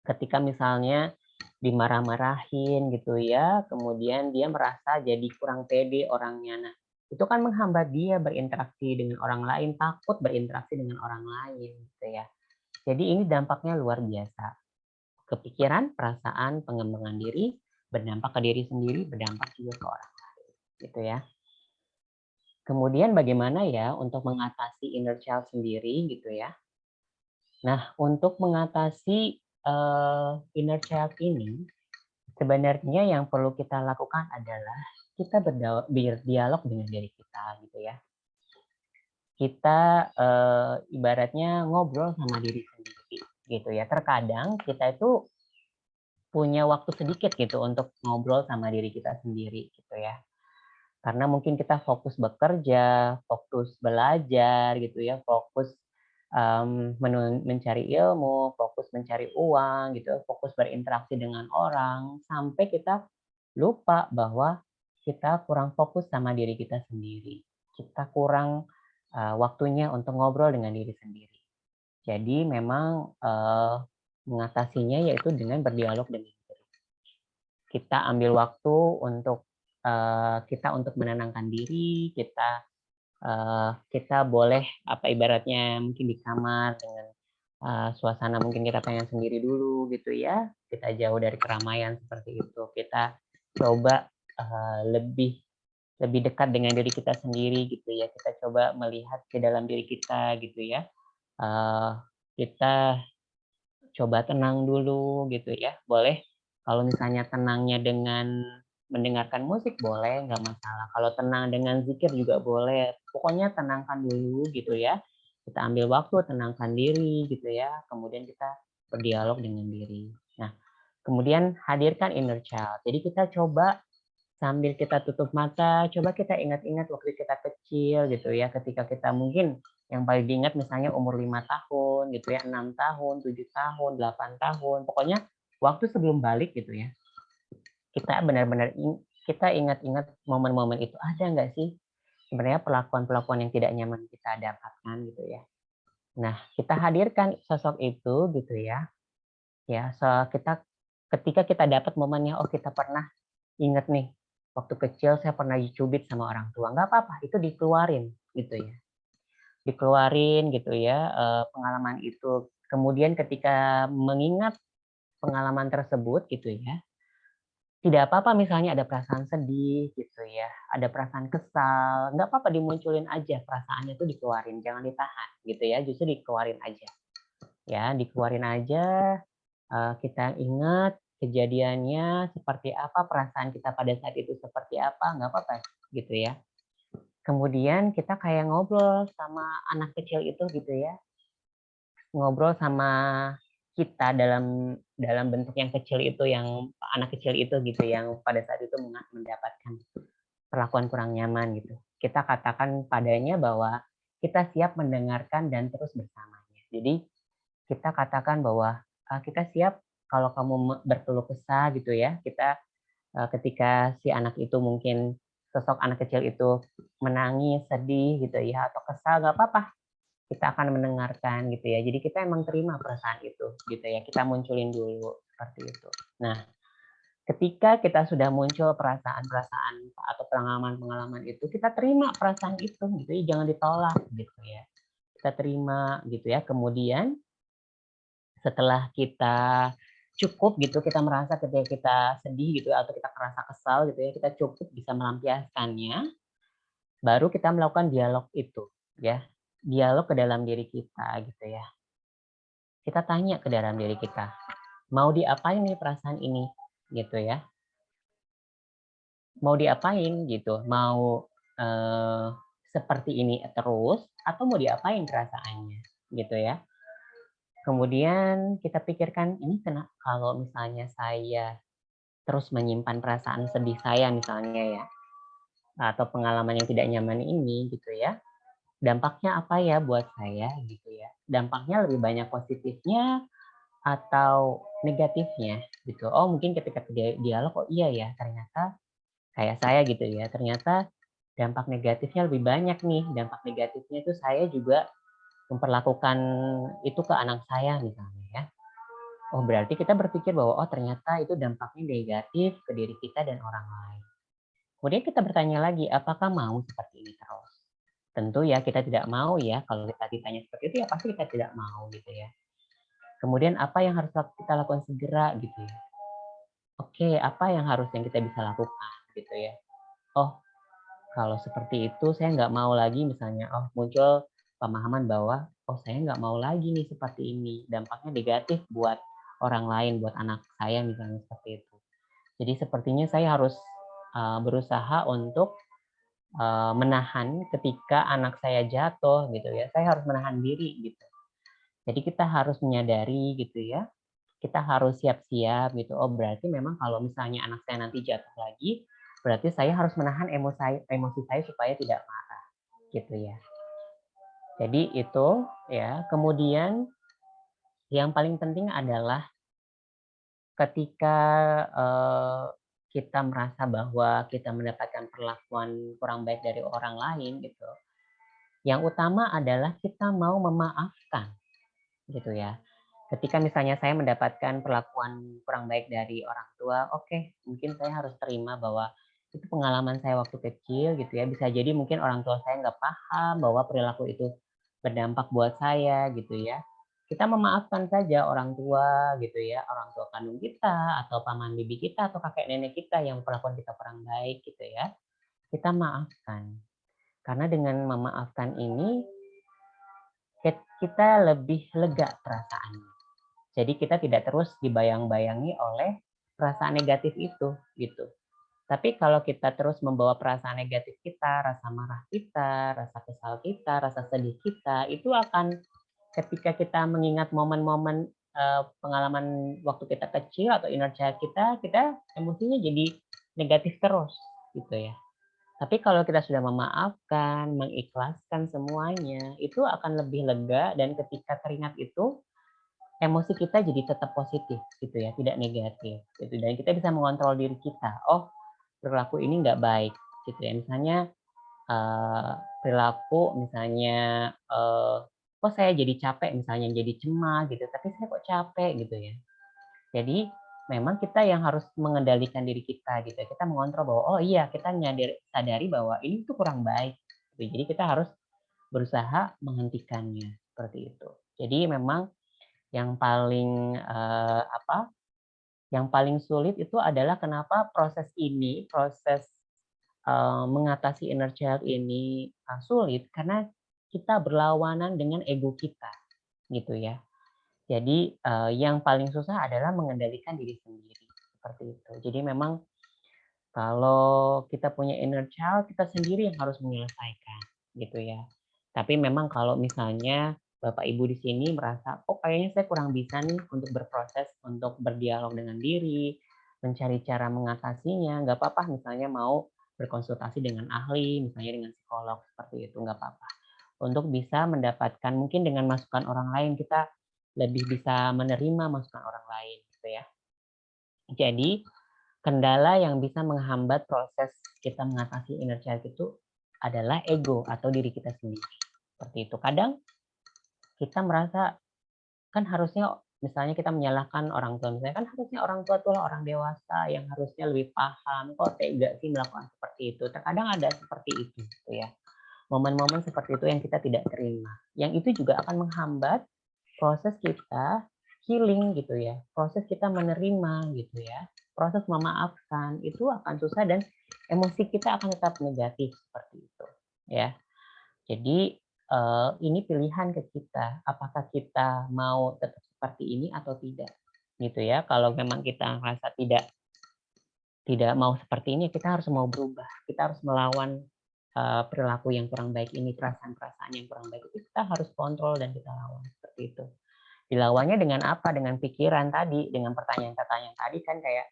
ketika misalnya dimarah-marahin gitu ya, kemudian dia merasa jadi kurang pede orangnya. Nah, itu kan menghambat dia berinteraksi dengan orang lain, takut berinteraksi dengan orang lain gitu ya. Jadi ini dampaknya luar biasa. Kepikiran, perasaan, pengembangan diri, berdampak ke diri sendiri, berdampak juga ke orang lain gitu ya. Kemudian bagaimana ya untuk mengatasi inner child sendiri gitu ya. Nah, untuk mengatasi uh, inner child ini, sebenarnya yang perlu kita lakukan adalah kita berdialog dengan diri kita gitu ya. Kita uh, ibaratnya ngobrol sama diri sendiri gitu ya. Terkadang kita itu punya waktu sedikit gitu untuk ngobrol sama diri kita sendiri gitu ya. Karena mungkin kita fokus bekerja, fokus belajar gitu ya, fokus um, mencari ilmu, fokus mencari uang gitu, fokus berinteraksi dengan orang sampai kita lupa bahwa kita kurang fokus sama diri kita sendiri. Kita kurang uh, waktunya untuk ngobrol dengan diri sendiri. Jadi memang uh, mengatasinya yaitu dengan berdialog dengan diri. Kita ambil waktu untuk uh, kita untuk menenangkan diri, kita uh, kita boleh apa ibaratnya mungkin di kamar dengan uh, suasana mungkin kita pengen sendiri dulu gitu ya. Kita jauh dari keramaian seperti itu. Kita coba uh, lebih lebih dekat dengan diri kita sendiri gitu ya. Kita coba melihat ke dalam diri kita gitu ya. Uh, kita coba tenang dulu gitu ya. Boleh kalau misalnya tenangnya dengan mendengarkan musik boleh, nggak masalah. Kalau tenang dengan zikir juga boleh. Pokoknya tenangkan dulu gitu ya. Kita ambil waktu, tenangkan diri gitu ya. Kemudian kita berdialog dengan diri. Nah, kemudian hadirkan inner child. Jadi kita coba sambil kita tutup mata, coba kita ingat-ingat waktu kita kecil gitu ya. Ketika kita mungkin yang paling diingat misalnya umur lima tahun gitu ya, enam tahun, tujuh tahun, delapan tahun. Pokoknya waktu sebelum balik gitu ya kita benar-benar kita ingat-ingat momen-momen itu ada nggak sih sebenarnya perlakuan-perlakuan yang tidak nyaman kita dapatkan gitu ya. Nah, kita hadirkan sosok itu gitu ya. Ya, so kita ketika kita dapat momennya oh kita pernah ingat nih waktu kecil saya pernah dicubit sama orang tua. nggak apa-apa, itu dikeluarin gitu ya. Dikeluarin gitu ya eh, pengalaman itu. Kemudian ketika mengingat pengalaman tersebut gitu ya, tidak apa-apa misalnya ada perasaan sedih gitu ya, ada perasaan kesal, nggak apa-apa dimunculin aja perasaannya itu dikeluarin, jangan ditahan gitu ya, justru dikeluarin aja. Ya, dikeluarin aja, uh, kita ingat kejadiannya seperti apa, perasaan kita pada saat itu seperti apa, nggak apa-apa gitu ya. Kemudian kita kayak ngobrol sama anak kecil itu gitu ya, ngobrol sama kita dalam dalam bentuk yang kecil itu yang anak kecil itu gitu yang pada saat itu mendapatkan perlakuan kurang nyaman gitu. Kita katakan padanya bahwa kita siap mendengarkan dan terus bersamanya. Jadi kita katakan bahwa uh, kita siap kalau kamu berkeluh kesah gitu ya. Kita uh, ketika si anak itu mungkin sosok anak kecil itu menangis sedih gitu ya atau kesal nggak apa-apa kita akan mendengarkan gitu ya. Jadi kita emang terima perasaan itu gitu ya. Kita munculin dulu seperti itu. Nah, ketika kita sudah muncul perasaan-perasaan atau pengalaman-pengalaman itu, kita terima perasaan itu gitu ya. Jangan ditolak gitu ya. Kita terima gitu ya. Kemudian setelah kita cukup gitu kita merasa ketika kita sedih gitu atau kita merasa kesal gitu ya kita cukup bisa melampiaskannya baru kita melakukan dialog itu ya dialog ke dalam diri kita gitu ya. Kita tanya ke dalam diri kita, mau diapain nih perasaan ini gitu ya. Mau diapain gitu, mau eh, seperti ini terus atau mau diapain perasaannya gitu ya. Kemudian kita pikirkan ini kena kalau misalnya saya terus menyimpan perasaan sedih saya misalnya ya atau pengalaman yang tidak nyaman ini gitu ya dampaknya apa ya buat saya gitu ya. Dampaknya lebih banyak positifnya atau negatifnya gitu. Oh mungkin ketika dia dialog, oh iya ya ternyata kayak saya gitu ya, ternyata dampak negatifnya lebih banyak nih. Dampak negatifnya itu saya juga memperlakukan itu ke anak saya misalnya ya. Oh berarti kita berpikir bahwa oh ternyata itu dampaknya negatif ke diri kita dan orang lain. Kemudian kita bertanya lagi, apakah mau seperti ini terus? Tentu ya kita tidak mau ya, kalau kita ditanya seperti itu ya pasti kita tidak mau gitu ya. Kemudian apa yang harus kita lakukan segera gitu ya. Oke, apa yang harus yang kita bisa lakukan gitu ya. Oh, kalau seperti itu saya nggak mau lagi misalnya, oh muncul pemahaman bahwa oh saya nggak mau lagi nih seperti ini, dampaknya negatif buat orang lain, buat anak saya misalnya seperti itu. Jadi sepertinya saya harus berusaha untuk uh, menahan ketika anak saya jatuh gitu ya. Saya harus menahan diri gitu. Jadi kita harus menyadari gitu ya. Kita harus siap-siap gitu. Oh berarti memang kalau misalnya anak saya nanti jatuh lagi, berarti saya harus menahan emosi emosi saya supaya tidak marah gitu ya. Jadi itu ya. Kemudian yang paling penting adalah ketika uh, kita merasa bahwa kita mendapatkan perlakuan kurang baik dari orang lain gitu. Yang utama adalah kita mau memaafkan gitu ya. Ketika misalnya saya mendapatkan perlakuan kurang baik dari orang tua, oke, okay, mungkin saya harus terima bahwa itu pengalaman saya waktu kecil gitu ya. Bisa jadi mungkin orang tua saya nggak paham bahwa perilaku itu berdampak buat saya gitu ya kita memaafkan saja orang tua gitu ya, orang tua kandung kita atau paman bibi kita atau kakek nenek kita yang perlakuan kita kurang baik gitu ya. Kita maafkan. Karena dengan memaafkan ini kita lebih lega perasaannya. Jadi kita tidak terus dibayang-bayangi oleh perasaan negatif itu gitu. Tapi kalau kita terus membawa perasaan negatif kita, rasa marah kita, rasa kesal kita, rasa sedih kita, itu akan ketika kita mengingat momen-momen uh, pengalaman waktu kita kecil atau inner child kita, kita emosinya jadi negatif terus gitu ya. Tapi kalau kita sudah memaafkan, mengikhlaskan semuanya, itu akan lebih lega dan ketika teringat itu emosi kita jadi tetap positif gitu ya, tidak negatif gitu. Dan kita bisa mengontrol diri kita. Oh, perilaku ini nggak baik gitu ya. Misalnya uh, perilaku misalnya uh, kok saya jadi capek misalnya jadi cemas gitu tapi saya kok capek gitu ya jadi memang kita yang harus mengendalikan diri kita gitu kita mengontrol bahwa oh iya kita nyadar sadari bahwa ini tuh kurang baik gitu. jadi kita harus berusaha menghentikannya seperti itu jadi memang yang paling uh, apa yang paling sulit itu adalah kenapa proses ini proses uh, mengatasi inner child ini uh, sulit karena kita berlawanan dengan ego kita gitu ya. Jadi uh, yang paling susah adalah mengendalikan diri sendiri seperti itu. Jadi memang kalau kita punya inner child, kita sendiri yang harus menyelesaikan gitu ya. Tapi memang kalau misalnya Bapak Ibu di sini merasa, oh kayaknya saya kurang bisa nih untuk berproses, untuk berdialog dengan diri, mencari cara mengatasinya, nggak apa-apa misalnya mau berkonsultasi dengan ahli, misalnya dengan psikolog, seperti itu, nggak apa-apa untuk bisa mendapatkan mungkin dengan masukan orang lain kita lebih bisa menerima masukan orang lain gitu ya. Jadi kendala yang bisa menghambat proses kita mengatasi inner child itu adalah ego atau diri kita sendiri. Seperti itu. Kadang kita merasa kan harusnya misalnya kita menyalahkan orang tua misalnya kan harusnya orang tua itulah orang dewasa yang harusnya lebih paham kok tega sih melakukan seperti itu terkadang ada seperti itu gitu ya momen-momen seperti itu yang kita tidak terima. Yang itu juga akan menghambat proses kita healing gitu ya. Proses kita menerima gitu ya. Proses memaafkan itu akan susah dan emosi kita akan tetap negatif seperti itu ya. Jadi eh, ini pilihan ke kita apakah kita mau tetap seperti ini atau tidak gitu ya. Kalau memang kita merasa tidak tidak mau seperti ini, kita harus mau berubah. Kita harus melawan uh, perilaku yang kurang baik ini, perasaan-perasaan yang kurang baik itu kita harus kontrol dan kita lawan seperti itu. Dilawannya dengan apa? Dengan pikiran tadi, dengan pertanyaan-pertanyaan tadi kan kayak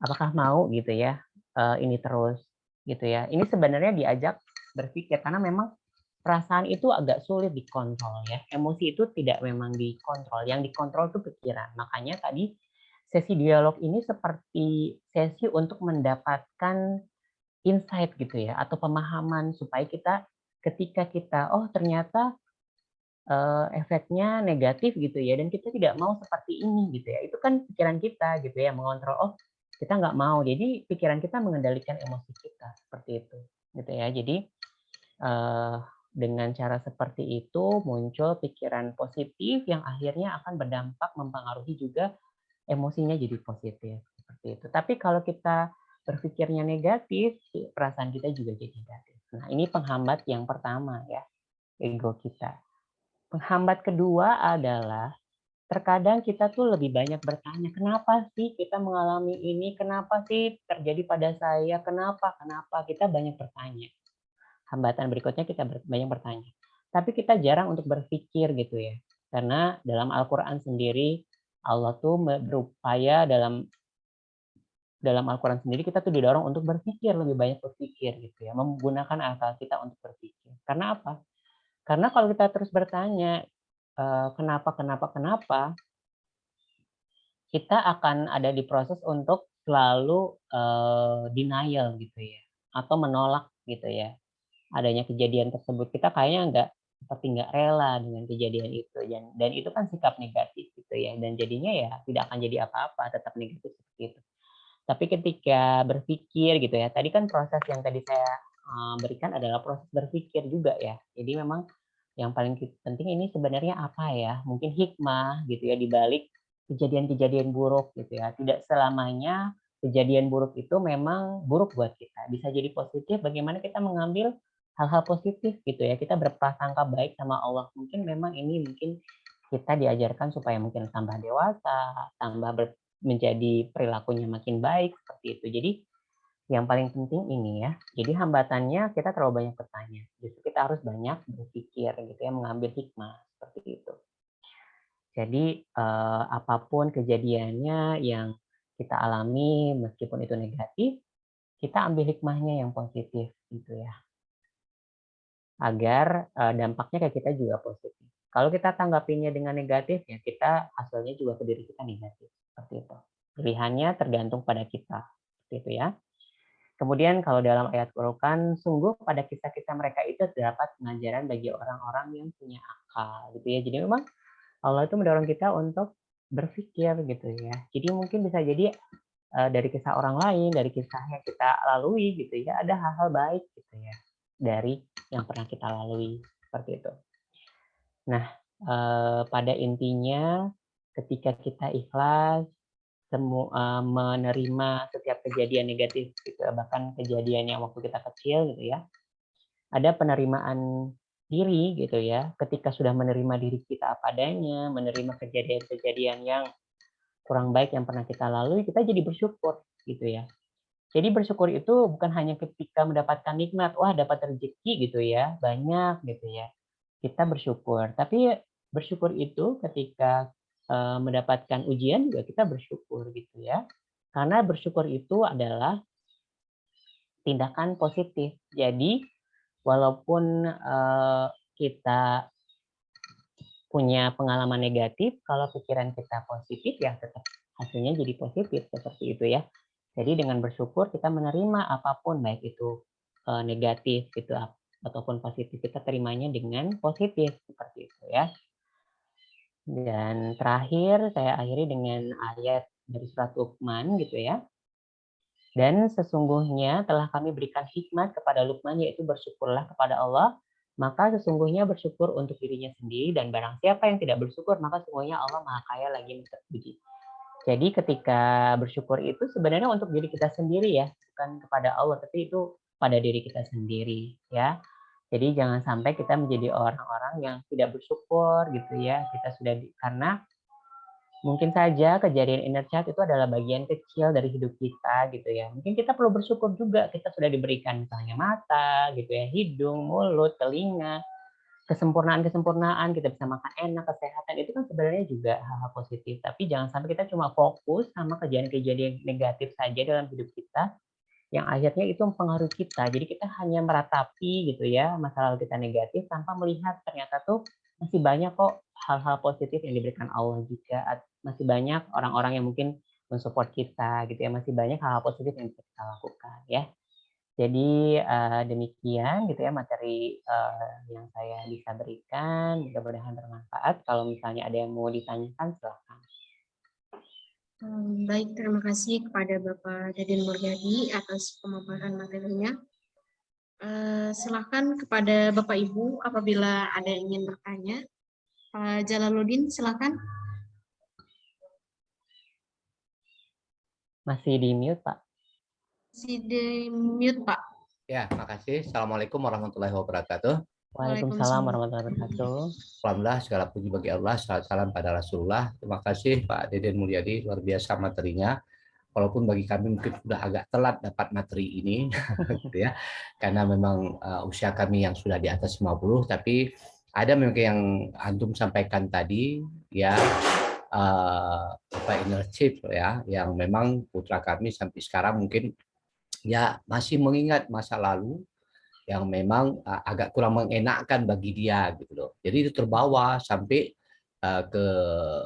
apakah mau gitu ya uh, ini terus gitu ya. Ini sebenarnya diajak berpikir karena memang perasaan itu agak sulit dikontrol ya. Emosi itu tidak memang dikontrol. Yang dikontrol itu pikiran. Makanya tadi sesi dialog ini seperti sesi untuk mendapatkan insight gitu ya atau pemahaman supaya kita ketika kita oh ternyata uh, efeknya negatif gitu ya dan kita tidak mau seperti ini gitu ya. Itu kan pikiran kita gitu ya mengontrol oh kita nggak mau. Jadi pikiran kita mengendalikan emosi kita seperti itu gitu ya. Jadi uh, dengan cara seperti itu muncul pikiran positif yang akhirnya akan berdampak mempengaruhi juga emosinya jadi positif seperti itu. Tapi kalau kita berpikirnya negatif perasaan kita juga jadi negatif nah ini penghambat yang pertama ya ego kita Penghambat kedua adalah terkadang kita tuh lebih banyak bertanya, kenapa sih kita mengalami ini? Kenapa sih terjadi pada saya? Kenapa? Kenapa? Kita banyak bertanya. Hambatan berikutnya kita banyak bertanya. Tapi kita jarang untuk berpikir gitu ya. Karena dalam Al-Quran sendiri, Allah tuh berupaya dalam dalam Al-Quran sendiri kita tuh didorong untuk berpikir lebih banyak berpikir gitu ya menggunakan akal kita untuk berpikir karena apa karena kalau kita terus bertanya, eh, kenapa, kenapa, kenapa, kita akan ada di proses untuk selalu uh, denial gitu ya, atau menolak gitu ya. Adanya kejadian tersebut kita kayaknya nggak seperti nggak rela dengan kejadian itu dan dan itu kan sikap negatif gitu ya dan jadinya ya tidak akan jadi apa-apa tetap negatif seperti itu. Tapi ketika berpikir gitu ya, tadi kan proses yang tadi saya berikan adalah proses berpikir juga ya. Jadi memang yang paling penting ini sebenarnya apa ya? Mungkin hikmah gitu ya di balik kejadian-kejadian buruk gitu ya. Tidak selamanya kejadian buruk itu memang buruk buat kita. Bisa jadi positif bagaimana kita mengambil hal-hal positif gitu ya. Kita berprasangka baik sama Allah. Mungkin memang ini mungkin kita diajarkan supaya mungkin tambah dewasa, tambah menjadi perilakunya makin baik seperti itu. Jadi yang paling penting ini ya. Jadi hambatannya kita terlalu banyak bertanya. Justru kita harus banyak berpikir gitu ya, mengambil hikmah seperti itu. Jadi eh, apa pun kejadiannya yang kita alami meskipun itu negatif, kita ambil hikmahnya yang positif gitu ya. Agar eh, dampaknya ke kita juga positif. Kalau kita tanggapinya dengan negatif ya kita hasilnya juga ke diri kita negatif seperti itu. Pilihannya tergantung pada kita. Seperti itu ya. Kemudian kalau dalam ayat Quran, sungguh pada kisah-kisah mereka itu terdapat pengajaran bagi orang-orang yang punya akal, gitu ya. Jadi memang Allah itu mendorong kita untuk berpikir, gitu ya. Jadi mungkin bisa jadi uh, dari kisah orang lain, dari kisah yang kita lalui, gitu ya, ada hal-hal baik, gitu ya, dari yang pernah kita lalui, seperti itu. Nah, uh, pada intinya, ketika kita ikhlas, semu uh, menerima setiap kejadian negatif gitu bahkan kejadian yang waktu kita kecil gitu ya. Ada penerimaan diri gitu ya. Ketika sudah menerima diri kita apa adanya, menerima kejadian-kejadian yang kurang baik yang pernah kita lalui, kita jadi bersyukur gitu ya. Jadi bersyukur itu bukan hanya ketika mendapatkan nikmat, wah dapat rezeki gitu ya, banyak gitu ya. Kita bersyukur, tapi bersyukur itu ketika Eh, mendapatkan ujian juga kita bersyukur gitu ya. Karena bersyukur itu adalah tindakan positif. Jadi walaupun uh, kita punya pengalaman negatif, kalau pikiran kita positif ya tetap hasilnya jadi positif seperti itu ya. Jadi dengan bersyukur kita menerima apa pun baik itu uh, negatif gitu ataupun positif kita terimanya dengan positif seperti itu ya. Dan terakhir saya akhiri dengan ayat dari surat Luqman gitu ya. Dan sesungguhnya telah kami berikan hikmat kepada Luqman yaitu bersyukurlah kepada Allah, maka sesungguhnya bersyukur untuk dirinya sendiri dan barang siapa yang tidak bersyukur maka sesungguhnya Allah Maha Kaya lagi terpuji. Jadi ketika bersyukur itu sebenarnya untuk diri kita sendiri ya, bukan kepada Allah, tapi itu pada diri kita sendiri ya. Jadi jangan sampai kita menjadi orang-orang yang tidak bersyukur gitu ya. Kita sudah di, karena mungkin saja kejadian inner child itu adalah bagian kecil dari hidup kita gitu ya. Mungkin kita perlu bersyukur juga kita sudah diberikan misalnya mata gitu ya, hidung, mulut, telinga, kesempurnaan-kesempurnaan, kita bisa makan enak, kesehatan itu kan sebenarnya juga hal-hal positif. Tapi jangan sampai kita cuma fokus sama kejadian-kejadian negatif saja dalam hidup kita yang akhirnya itu mempengaruhi kita. Jadi kita hanya meratapi gitu ya masalah kita negatif tanpa melihat ternyata tuh masih banyak kok hal-hal positif yang diberikan Allah juga. Masih banyak orang-orang yang mungkin mensupport kita gitu ya. Masih banyak hal-hal positif yang bisa kita lakukan ya. Jadi uh, demikian gitu ya materi uh, yang saya bisa berikan. Mudah-mudahan bermanfaat. Kalau misalnya ada yang mau ditanyakan silahkan. Baik, terima kasih kepada Bapak Deden Mulyadi atas pemaparan materinya. Uh, silahkan kepada Bapak Ibu apabila ada yang ingin bertanya. Pak Jalaluddin, silahkan. Masih di mute, Pak. Masih di mute, Pak. Ya, makasih. Assalamualaikum warahmatullahi wabarakatuh. Waalaikumsalam warahmatullahi wabarakatuh. Alhamdulillah segala puji bagi Allah, salam, salam pada Rasulullah. Terima kasih Pak Deden Mulyadi, luar biasa materinya. Walaupun bagi kami mungkin sudah agak telat dapat materi ini, gitu ya, karena memang uh, usia kami yang sudah di atas 50, tapi ada memang yang antum sampaikan tadi, ya uh, apa inner chief ya, yang memang putra kami sampai sekarang mungkin ya masih mengingat masa lalu yang memang uh, agak kurang mengenakkan bagi dia gitu loh. Jadi itu terbawa sampai uh, ke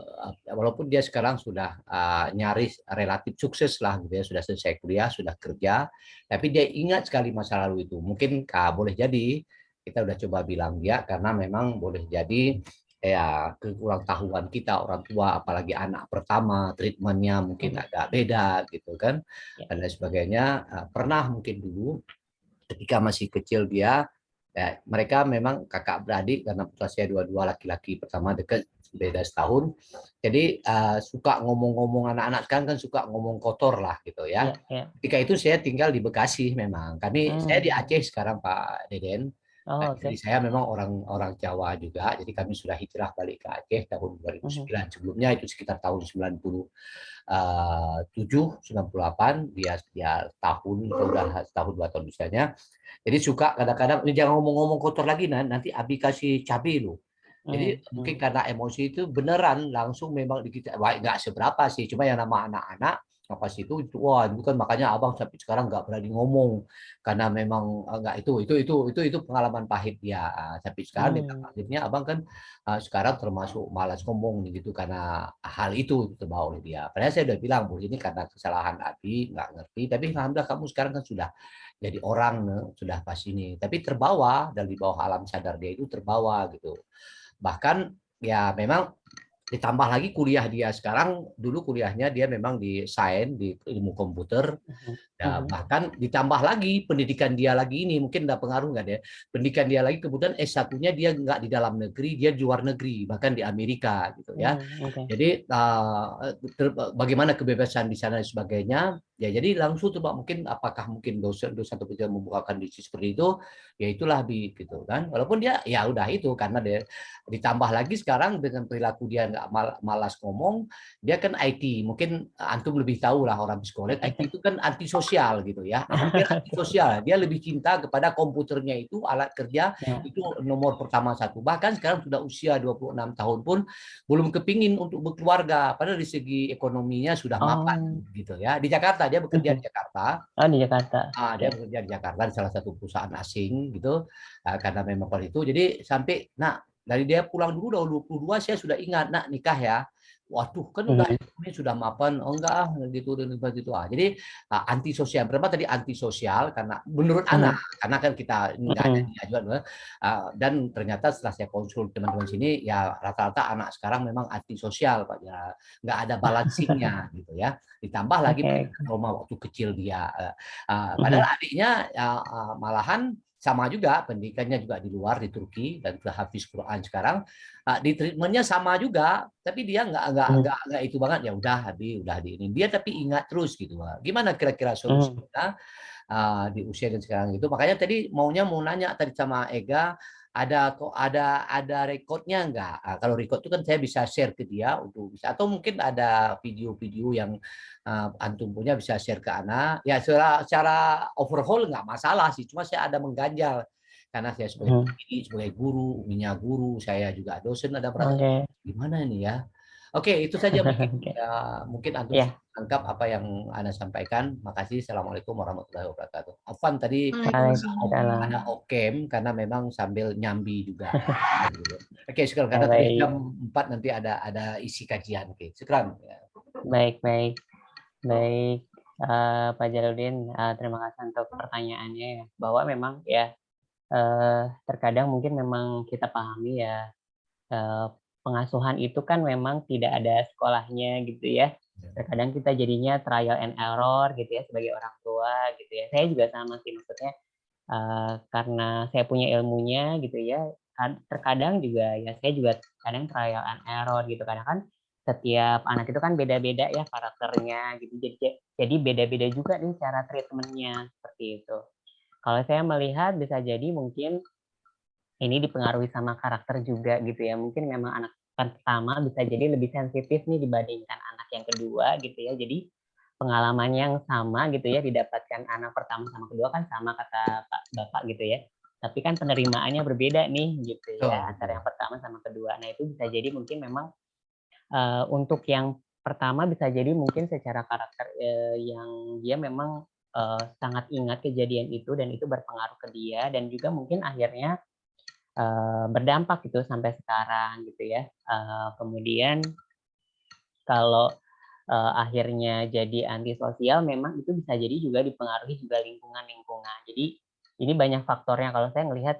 uh, walaupun dia sekarang sudah uh, nyaris relatif sukses lah gitu ya, sudah selesai kuliah, sudah kerja, tapi dia ingat sekali masa lalu itu. Mungkin kah, boleh jadi kita udah coba bilang dia karena memang boleh jadi ya kekurang tahuan kita orang tua apalagi anak pertama treatmentnya mungkin hmm. agak beda gitu kan ya. dan lain sebagainya pernah mungkin dulu ketika masih kecil dia ya, mereka memang kakak beradik karena putra saya dua-dua laki-laki pertama dekat beda setahun jadi uh, suka ngomong-ngomong anak-anak kan kan suka ngomong kotor lah gitu ya. ya, ya. Ketika itu saya tinggal di Bekasi memang. Kami hmm. saya di Aceh sekarang Pak Deden. Oh, nah, okay. Jadi saya memang orang orang Jawa juga, jadi kami sudah hijrah balik ke Aceh tahun 2009. Uh -huh. Sebelumnya itu sekitar tahun 97, 98 dia dia tahun udah tahun dua tahun misalnya. Jadi suka kadang-kadang jangan ngomong-ngomong kotor lagi nanti Abi kasih cabai lu. Jadi hmm. mungkin karena emosi itu beneran langsung memang di kita, nggak seberapa sih, cuma yang nama anak-anak apa sih itu itu wah itu kan makanya abang sampai sekarang nggak berani ngomong. Karena memang enggak itu itu itu itu itu pengalaman pahit dia. Tapi sekarang hmm. akhirnya abang kan uh, sekarang termasuk malas ngomong gitu karena hal itu terbawa oleh dia. Padahal saya udah bilang bu ini karena kesalahan Abi nggak ngerti. Tapi alhamdulillah kamu sekarang kan sudah jadi orang sudah pas ini. Tapi terbawa dari bawah alam sadar dia itu terbawa gitu. Bahkan ya memang ditambah lagi kuliah dia. Sekarang dulu kuliahnya dia memang di sains di ilmu komputer. Ya, bahkan ditambah lagi pendidikan dia lagi ini mungkin ada pengaruh nggak ya? Pendidikan dia lagi kemudian S1-nya dia nggak di dalam negeri dia di luar negeri bahkan di Amerika gitu ya. Okay. jadi uh, bagaimana kebebasan di sana dan sebagainya ya jadi langsung coba mungkin apakah mungkin dosen dosen atau penelitian membukakan diksi seperti itu ya itulah bi gitu kan walaupun dia ya udah itu karena dia ditambah lagi sekarang dengan perilaku dia nggak mal, malas ngomong, dia kan IT. Mungkin antum lebih tahu lah orang psikolog, IT itu kan antisosial gitu ya. Hampir antisosial. Dia lebih cinta kepada komputernya itu, alat kerja ya. itu nomor pertama satu. Bahkan sekarang sudah usia 26 tahun pun belum kepingin untuk berkeluarga. Padahal di segi ekonominya sudah mapan oh. gitu ya. Di Jakarta dia bekerja di Jakarta. Oh di Jakarta. Ah, dia bekerja di Jakarta di salah satu perusahaan asing gitu. Ah, karena memang itu. Jadi sampai nah dari dia pulang dulu udah 22 saya sudah ingat nak nikah ya. Waduh, kan udah hmm. ini sudah mapan, oh enggak ah gitu dan gitu ah. Jadi uh, antisosial. Berapa tadi antisosial karena menurut hmm. anak, karena kan kita enggak ada juga uh, dan ternyata setelah saya konsul teman-teman sini ya rata-rata anak sekarang memang antisosial Pak ya. Enggak ada balancingnya gitu ya. Ditambah lagi okay. trauma waktu kecil dia. Uh, uh, padahal adiknya uh, uh, malahan sama juga pendidikannya juga di luar di Turki dan sudah habis Quran sekarang. Uh, di treatmentnya sama juga tapi dia nggak nggak hmm. nggak nggak itu banget. Ya udah habis udah di ini. Dia tapi ingat terus gitu gimana kira-kira solusinya hmm. uh, di usia dan sekarang itu? Makanya tadi maunya mau nanya tadi sama Ega ada kok ada ada rekodnya enggak? Nah, kalau record itu kan saya bisa share ke dia untuk bisa atau mungkin ada video-video yang uh, antum punya bisa share ke anak. Ya secara secara overhaul enggak masalah sih, cuma saya ada mengganjal karena saya sebagai hmm. sebagai guru, uminya guru, saya juga dosen ada perasaan okay. gimana ini ya? Oke, itu saja mungkin. okay. ya, mungkin antum yeah. tangkap apa yang Anda sampaikan. Makasih. Assalamualaikum warahmatullahi wabarakatuh. Afan tadi ada okem karena memang sambil nyambi juga. Oke, sekarang karena jam 4 nanti ada ada isi kajian. Oke, sekarang. Baik, baik. Baik, eh, Pak Jaludin, eh, terima kasih untuk pertanyaannya ya. Bahwa memang ya eh, terkadang mungkin memang kita pahami ya eh, pengasuhan itu kan memang tidak ada sekolahnya gitu ya. Ya. Terkadang kita jadinya trial and error gitu ya sebagai orang tua gitu ya. Saya juga sama sih maksudnya eh, karena saya punya ilmunya gitu ya. Terkadang juga ya saya juga kadang trial and error gitu. Kadang kan setiap anak itu kan beda-beda ya karakternya gitu. Jadi jadi beda-beda juga nih cara treatmentnya seperti itu. Kalau saya melihat bisa jadi mungkin ini dipengaruhi sama karakter juga gitu ya. Mungkin memang anak pertama bisa jadi lebih sensitif nih dibandingkan anak yang kedua gitu ya. Jadi pengalaman yang sama gitu ya didapatkan anak pertama sama kedua kan sama kata Pak Bapak gitu ya. Tapi kan penerimaannya berbeda nih gitu ya antara yang pertama sama kedua. Nah itu bisa jadi mungkin memang eh, untuk yang pertama bisa jadi mungkin secara karakter eh, yang dia memang eh, sangat ingat kejadian itu dan itu berpengaruh ke dia dan juga mungkin akhirnya eh, berdampak gitu sampai sekarang gitu ya. Eh, kemudian kalau eh, akhirnya jadi antisosial memang itu bisa jadi juga dipengaruhi juga lingkungan-lingkungan. Jadi ini banyak faktornya kalau saya melihat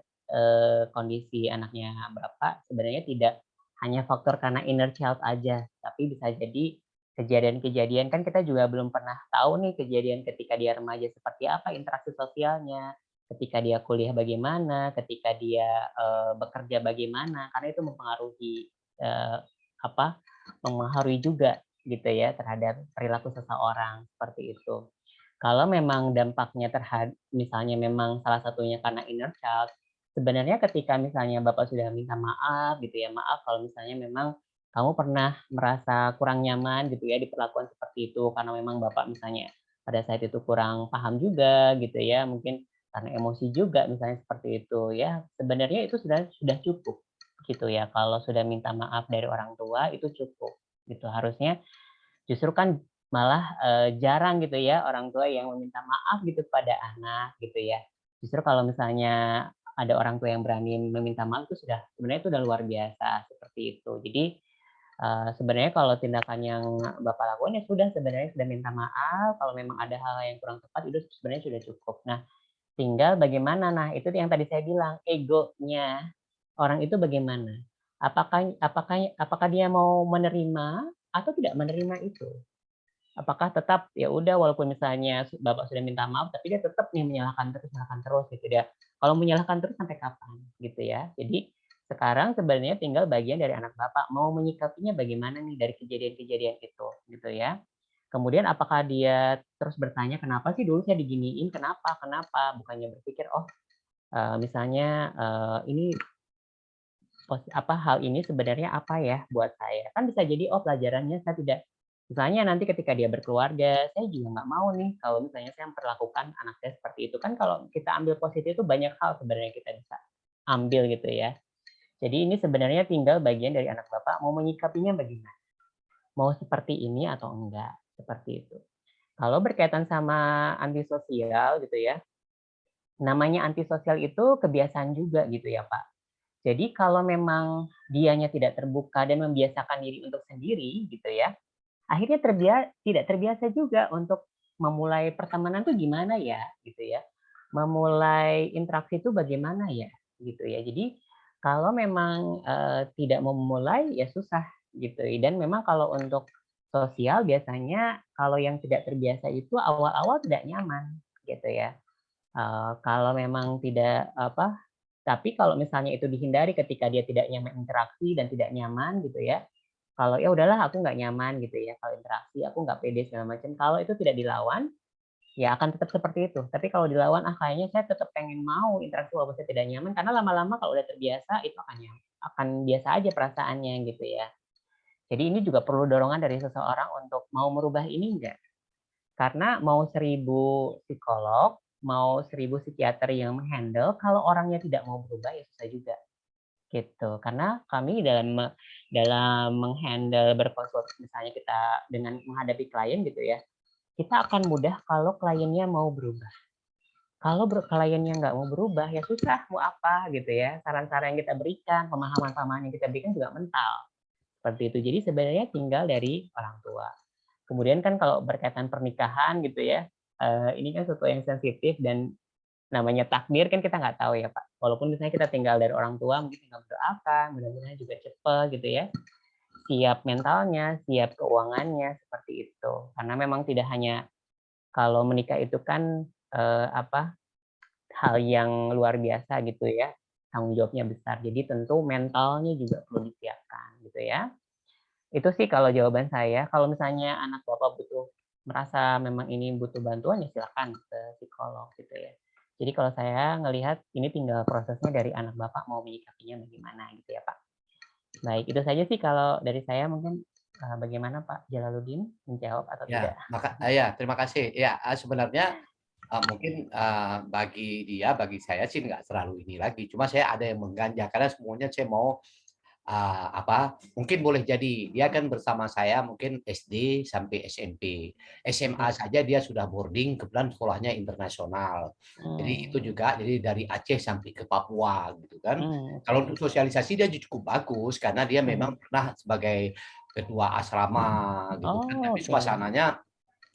kondisi anaknya Bapak sebenarnya tidak hanya faktor karena inner child aja, tapi bisa jadi kejadian-kejadian kan kita juga belum pernah tahu nih kejadian ketika dia remaja seperti apa interaksi sosialnya, ketika dia kuliah bagaimana, ketika dia eh, bekerja bagaimana, karena itu mempengaruhi eh, apa mempengaruhi juga gitu ya terhadap perilaku seseorang seperti itu. Kalau memang dampaknya terhadap misalnya memang salah satunya karena inner child, sebenarnya ketika misalnya Bapak sudah minta maaf gitu ya, maaf kalau misalnya memang kamu pernah merasa kurang nyaman gitu ya diperlakukan seperti itu karena memang Bapak misalnya pada saat itu kurang paham juga gitu ya, mungkin karena emosi juga misalnya seperti itu ya. Sebenarnya itu sudah sudah cukup gitu ya. Kalau sudah minta maaf dari orang tua itu cukup gitu. Harusnya justru kan malah eh, jarang gitu ya orang tua yang meminta maaf gitu pada anak gitu ya. Justru kalau misalnya ada orang tua yang berani meminta maaf itu sudah sebenarnya itu udah luar biasa seperti itu. Jadi eh, sebenarnya kalau tindakan yang Bapak lakukan ya sudah sebenarnya sudah minta maaf. Kalau memang ada hal yang kurang tepat itu sebenarnya sudah cukup. Nah, tinggal bagaimana nah itu yang tadi saya bilang egonya orang itu bagaimana? Apakah apakah apakah dia mau menerima atau tidak menerima itu? Apakah tetap ya udah walaupun misalnya Bapak sudah minta maaf tapi dia tetap nih menyalahkan terus menyalahkan terus gitu dia. Kalau menyalahkan terus sampai kapan gitu ya. Jadi sekarang sebenarnya tinggal bagian dari anak Bapak mau menyikapinya bagaimana nih dari kejadian-kejadian itu gitu ya. Kemudian apakah dia terus bertanya kenapa sih dulu saya diginiin, kenapa, kenapa? Bukannya berpikir oh eh, misalnya eh, ini apa hal ini sebenarnya apa ya buat saya? Kan bisa jadi oh pelajarannya saya tidak misalnya nanti ketika dia berkeluarga saya juga nggak mau nih kalau misalnya saya memperlakukan anak saya seperti itu. Kan kalau kita ambil positif itu banyak hal sebenarnya kita bisa ambil gitu ya. Jadi ini sebenarnya tinggal bagian dari anak bapak mau menyikapinya bagaimana. Mau seperti ini atau enggak seperti itu kalau berkaitan sama antisosial gitu ya namanya antisosial itu kebiasaan juga gitu ya pak jadi kalau memang dianya tidak terbuka dan membiasakan diri untuk sendiri gitu ya, akhirnya terbiasa tidak terbiasa juga untuk memulai pertemanan tuh gimana ya gitu ya. Memulai interaksi itu bagaimana ya gitu ya. Jadi kalau memang eh, tidak memulai ya susah gitu. Dan memang kalau untuk sosial biasanya kalau yang tidak terbiasa itu awal-awal tidak nyaman gitu ya. Eh, kalau memang tidak apa tapi kalau misalnya itu dihindari ketika dia tidak nyaman interaksi dan tidak nyaman gitu ya, kalau ya udahlah aku nggak nyaman gitu ya kalau interaksi aku nggak pede segala macam. Kalau itu tidak dilawan, ya akan tetap seperti itu. Tapi kalau dilawan, ah kayaknya saya tetap pengen mau interaksi walaupun saya tidak nyaman karena lama-lama kalau udah terbiasa itu akan akan biasa aja perasaannya gitu ya. Jadi ini juga perlu dorongan dari seseorang untuk mau merubah ini enggak? Karena mau seribu psikolog, mau seribu psikiater yang menghandle, kalau orangnya tidak mau berubah ya susah juga. Gitu. Karena kami dalam dalam menghandle berkonsultasi misalnya kita dengan menghadapi klien gitu ya, kita akan mudah kalau kliennya mau berubah. Kalau kliennya nggak mau berubah ya susah mau apa gitu ya. Saran-saran yang kita berikan, pemahaman-pemahaman yang kita berikan juga mental. Seperti itu. Jadi sebenarnya tinggal dari orang tua. Kemudian kan kalau berkaitan pernikahan gitu ya, eh, ini kan sesuatu yang sensitif dan namanya takdir kan kita nggak tahu ya Pak. Walaupun misalnya kita tinggal dari orang tua, mungkin tinggal mendoakan, mudah-mudahan juga cepat gitu ya. Siap mentalnya, siap keuangannya, seperti itu. Karena memang tidak hanya kalau menikah itu kan eh, apa hal yang luar biasa gitu ya, tanggung jawabnya besar. Jadi tentu mentalnya juga perlu disiapkan gitu ya. Itu sih kalau jawaban saya. Kalau misalnya anak bapak butuh merasa memang ini butuh bantuan ya silakan ke psikolog gitu ya. Jadi kalau saya ngelihat ini tinggal prosesnya dari anak bapak mau menyikapinya bagaimana gitu ya Pak. Baik, itu saja sih kalau dari saya mungkin eh, bagaimana Pak Jalaluddin menjawab atau Ya, tidak? maka ya terima kasih. Ya, eh, sebenarnya eh, mungkin eh, bagi dia, bagi saya sih nggak terlalu ini lagi. Cuma saya ada yang mengganja karena semuanya saya mau eh, apa? Mungkin boleh jadi dia kan bersama saya mungkin SD sampai SMP, SMA saja dia sudah boarding, kebetulan sekolahnya internasional. Jadi itu Hmm, juga jadi dari Aceh sampai ke Papua gitu kan. hmm, Kalau untuk sosialisasi dia cukup bagus karena dia Hmm. memang pernah sebagai ketua asrama gitu kan. Oh, Tapi oke. suasananya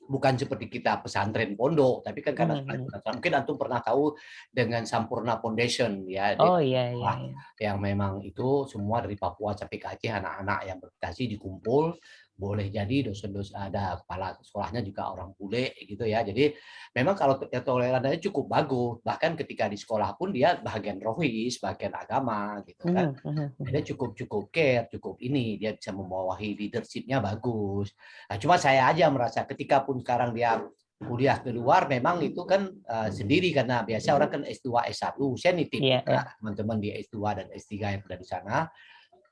bukan seperti kita pesantren pondok, tapi kan karena Hmm, hmm. suasana- mungkin antum pernah tahu dengan Sampurna Foundation ya, Oh iya iya iya. yang memang itu semua dari Papua sampai ke Aceh anak-anak yang berprestasi dikumpul boleh jadi dosen-dosen ada kepala sekolahnya juga orang bule gitu ya. Jadi memang kalau ya toleransinya cukup bagus. Bahkan ketika di sekolah pun dia bagian rohis, bagian agama gitu kan. Hmm, hmm, hmm. Dia cukup cukup care, cukup ini dia bisa membawahi leadershipnya bagus. Nah, cuma saya aja merasa ketika pun sekarang dia kuliah di luar memang itu kan eh, sendiri karena biasa orang kan S2 S1 saya nitip Iya, juga teman-teman di S2 dan S3 yang ada di sana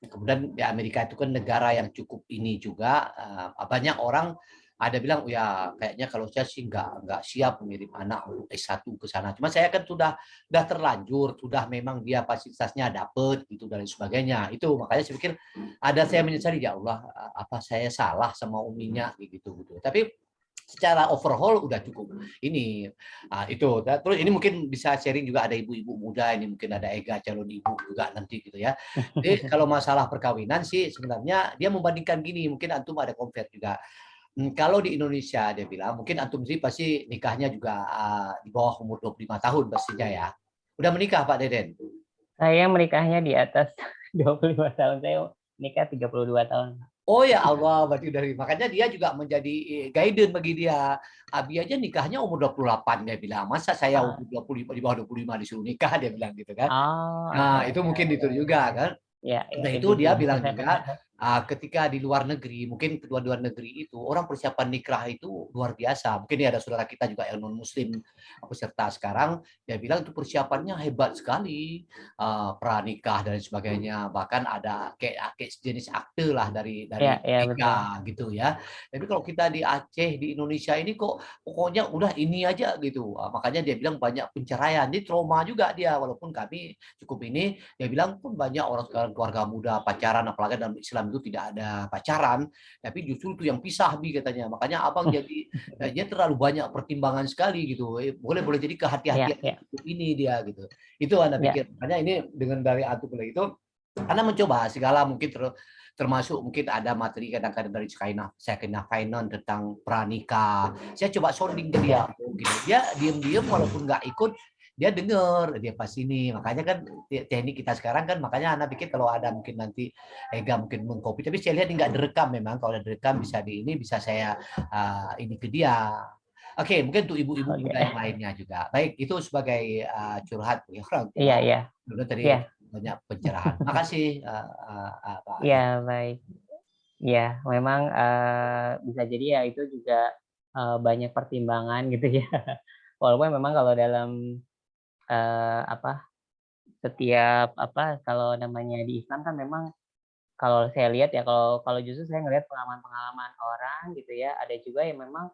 kemudian di Amerika itu kan negara yang cukup ini juga eh, banyak orang ada bilang "Oh ya kayaknya kalau saya sih nggak nggak siap mengirim anak untuk S1 ke sana. Cuma saya kan sudah sudah terlanjur, sudah memang dia fasilitasnya dapet gitu dan sebagainya. Itu makanya saya pikir ada saya menyesali ya Allah apa saya salah sama uminya gitu gitu. Tapi secara overhaul udah cukup. Ini Ah, itu. Terus ini mungkin bisa sharing juga ada ibu-ibu muda ini mungkin ada Ega calon ibu juga nanti gitu ya. Jadi kalau masalah perkawinan sih sebenarnya dia membandingkan gini mungkin antum ada compare juga. Hmm, kalau di Indonesia dia bilang mungkin antum sih pasti nikahnya juga ah, di bawah umur 25 tahun pastinya ya. Udah menikah Pak Deden? Saya menikahnya di atas 25 tahun. Saya nikah 32 tahun. Oh ya Allah, berarti dari makanya dia juga menjadi eh, guidance bagi dia. Abi aja nikahnya umur 28 dia bilang. Masa saya Ah. umur 25 di bawah 25 disuruh nikah dia bilang gitu kan. Oh, Nah, oke, itu oke. mungkin itu juga kan. Ya, ya, Nah, itu dia bilang juga ah, ketika di luar negeri, mungkin kedua luar negeri itu orang persiapan nikah itu luar biasa. Mungkin ya ada saudara kita juga yang non muslim peserta sekarang dia bilang itu persiapannya hebat sekali ah, pranikah dan sebagainya. Bahkan ada kayak kayak sejenis akte lah dari dari Ya, ya, nikah gitu ya. Tapi kalau kita di Aceh di Indonesia ini kok pokoknya udah ini aja gitu. Ah, makanya dia bilang banyak penceraian. Ini trauma juga dia walaupun kami cukup ini dia bilang pun banyak orang sekarang keluarga muda pacaran apalagi dalam Islam itu tidak ada pacaran tapi justru itu yang pisah bi katanya. Makanya abang jadi eh, dia terlalu banyak pertimbangan sekali gitu. Eh, boleh boleh jadi kehati-hatian ya. hidup ini dia gitu. Itu anda Ya. pikir. Makanya ini dengan dari artikel itu anda mencoba segala mungkin ter- termasuk mungkin ada materi kadang-kadang dari Sakinah Sakinah Finance tentang pranikah. Saya coba sounding ke dia gitu dia diam-diam walaupun nggak ikut dia dengar dia pas ini makanya kan te- teknik kita sekarang kan makanya anak pikir kalau ada mungkin nanti Ega mungkin mengcopy tapi saya lihat nggak direkam memang kalau ada direkam bisa di ini bisa saya ah, ini ke dia oke mungkin untuk ibu-ibu Oke. muda yang lainnya juga baik itu sebagai ah, curhat bagi orang Iya, iya. Dulu tadi Iya. banyak pencerahan makasih ah, ah, Pak Iya, baik. Iya, memang eh, bisa jadi ya itu juga eh, banyak pertimbangan gitu ya. Walaupun memang kalau dalam eh, apa setiap apa kalau namanya di Islam kan memang kalau saya lihat ya kalau kalau justru saya ngelihat pengalaman-pengalaman orang gitu ya ada juga yang memang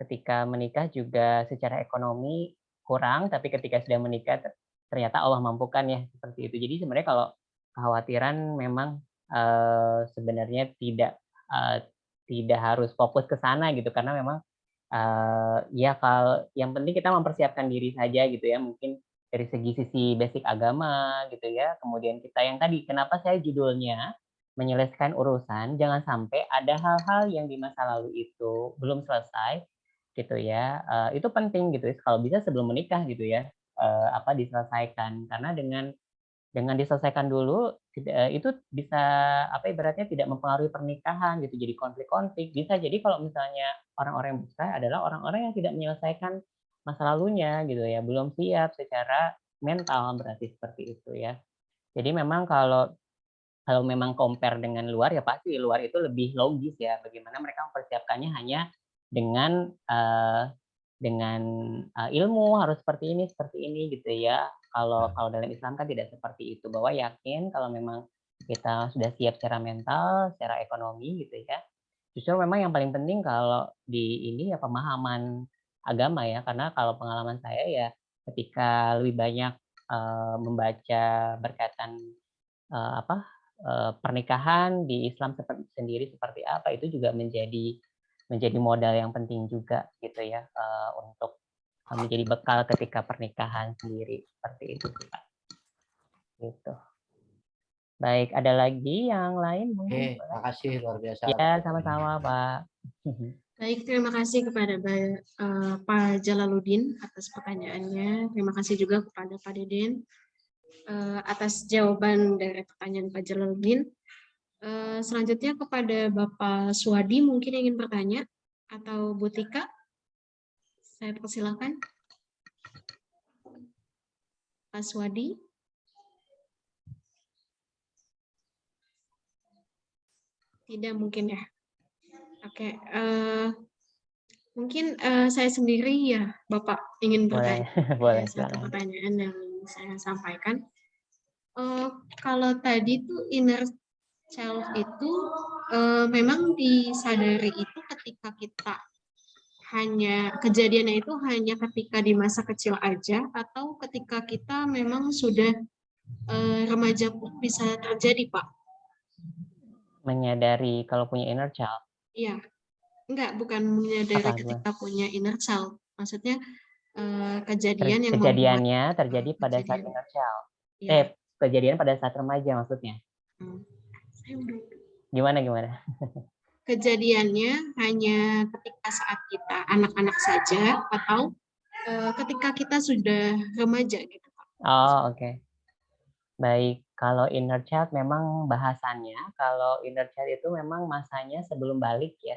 ketika menikah juga secara ekonomi kurang tapi ketika sudah menikah ter- ternyata Allah mampukan ya seperti itu. Jadi sebenarnya kalau kekhawatiran memang eh, sebenarnya tidak eh, tidak harus fokus ke sana gitu karena memang eh, ya kalau yang penting kita mempersiapkan diri saja gitu ya mungkin dari segi sisi basic agama gitu ya. Kemudian kita yang tadi kenapa saya judulnya menyelesaikan urusan, jangan sampai ada hal-hal yang di masa lalu itu belum selesai gitu ya. Eh, itu penting gitu ya, kalau bisa sebelum menikah gitu ya, eh, apa diselesaikan. Karena dengan dengan diselesaikan dulu tidak itu bisa apa ibaratnya tidak mempengaruhi pernikahan gitu. Jadi konflik-konflik. Bisa jadi kalau misalnya orang-orang yang bercerai adalah orang-orang yang tidak menyelesaikan masa lalunya gitu ya. Belum siap secara mental berarti seperti itu ya. Jadi memang kalau kalau memang compare dengan luar ya pasti luar itu lebih logis ya. Bagaimana mereka mempersiapkannya hanya dengan uh, dengan uh, ilmu harus seperti ini seperti ini gitu ya. Kalau kalau dalam Islam kan tidak seperti itu, bahwa yakin kalau memang kita sudah siap secara mental, secara ekonomi gitu ya. Justru memang yang paling penting kalau di ini ya pemahaman agama ya, karena kalau pengalaman saya ya ketika lebih banyak uh, membaca berkaitan uh, apa uh, pernikahan di Islam seperti sendiri seperti apa itu juga menjadi menjadi modal yang penting juga gitu ya uh, untuk menjadi bekal ketika pernikahan sendiri seperti itu Pak. Gitu. Baik, ada lagi yang lain mungkin? Oke, makasih luar biasa. Ya, sama-sama Pak. Baik, terima kasih kepada uh, Pak Jalaluddin atas pertanyaannya. Terima kasih juga kepada Pak Deden uh, atas jawaban dari pertanyaan Pak Jalaluddin. Uh, selanjutnya kepada Bapak Suwadi mungkin ingin bertanya atau Bu Tika. Saya persilakan. Pak Swadi. Tidak mungkin ya. Oke, uh, mungkin uh, saya sendiri ya, Bapak ingin bertanya. Boleh, boleh. Satu pertanyaan yang saya sampaikan. Uh, kalau tadi tuh inner child itu uh, memang disadari itu ketika kita hanya kejadiannya itu hanya ketika di masa kecil aja atau ketika kita memang sudah uh, remaja pun bisa terjadi, Pak? Menyadari kalau punya inner child? Iya. Enggak, bukan menyadari Apa, ketika punya inner child. Maksudnya uh, kejadian Ter yang kejadiannya membuat, terjadi pada kejadian. saat inner child. Ya. Eh, kejadian pada saat remaja maksudnya. Hmm. Gimana gimana? kejadiannya hanya ketika saat kita anak-anak saja atau uh, ketika kita sudah remaja gitu Pak. Oh, oke. Okay. Baik, kalau inner child memang bahasannya kalau inner child itu memang masanya sebelum balik ya.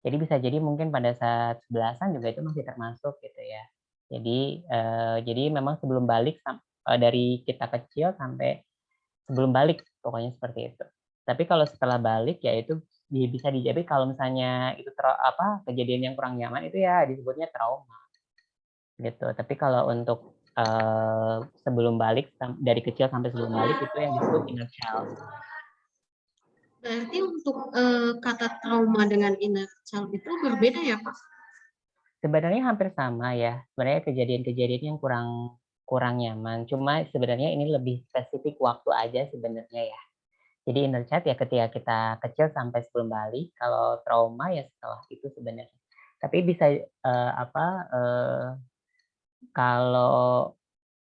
Jadi bisa jadi mungkin pada saat sebelasan juga itu masih termasuk gitu ya. Jadi uh, jadi memang sebelum balik uh, dari kita kecil sampai sebelum balik pokoknya seperti itu. Tapi kalau setelah balik ya itu bisa dijawab kalau misalnya itu ter, apa kejadian yang kurang nyaman itu ya disebutnya trauma gitu tapi kalau untuk uh, sebelum balik dari kecil sampai sebelum balik itu yang disebut inner child. Berarti untuk uh, kata trauma dengan inner child itu berbeda ya pak? Sebenarnya hampir sama ya. Sebenarnya kejadian-kejadian yang kurang kurang nyaman. Cuma sebenarnya ini lebih spesifik waktu aja sebenarnya ya. Jadi inner child ya ketika kita kecil sampai sebelum balik, kalau trauma ya setelah itu sebenarnya. Tapi bisa uh, apa uh, kalau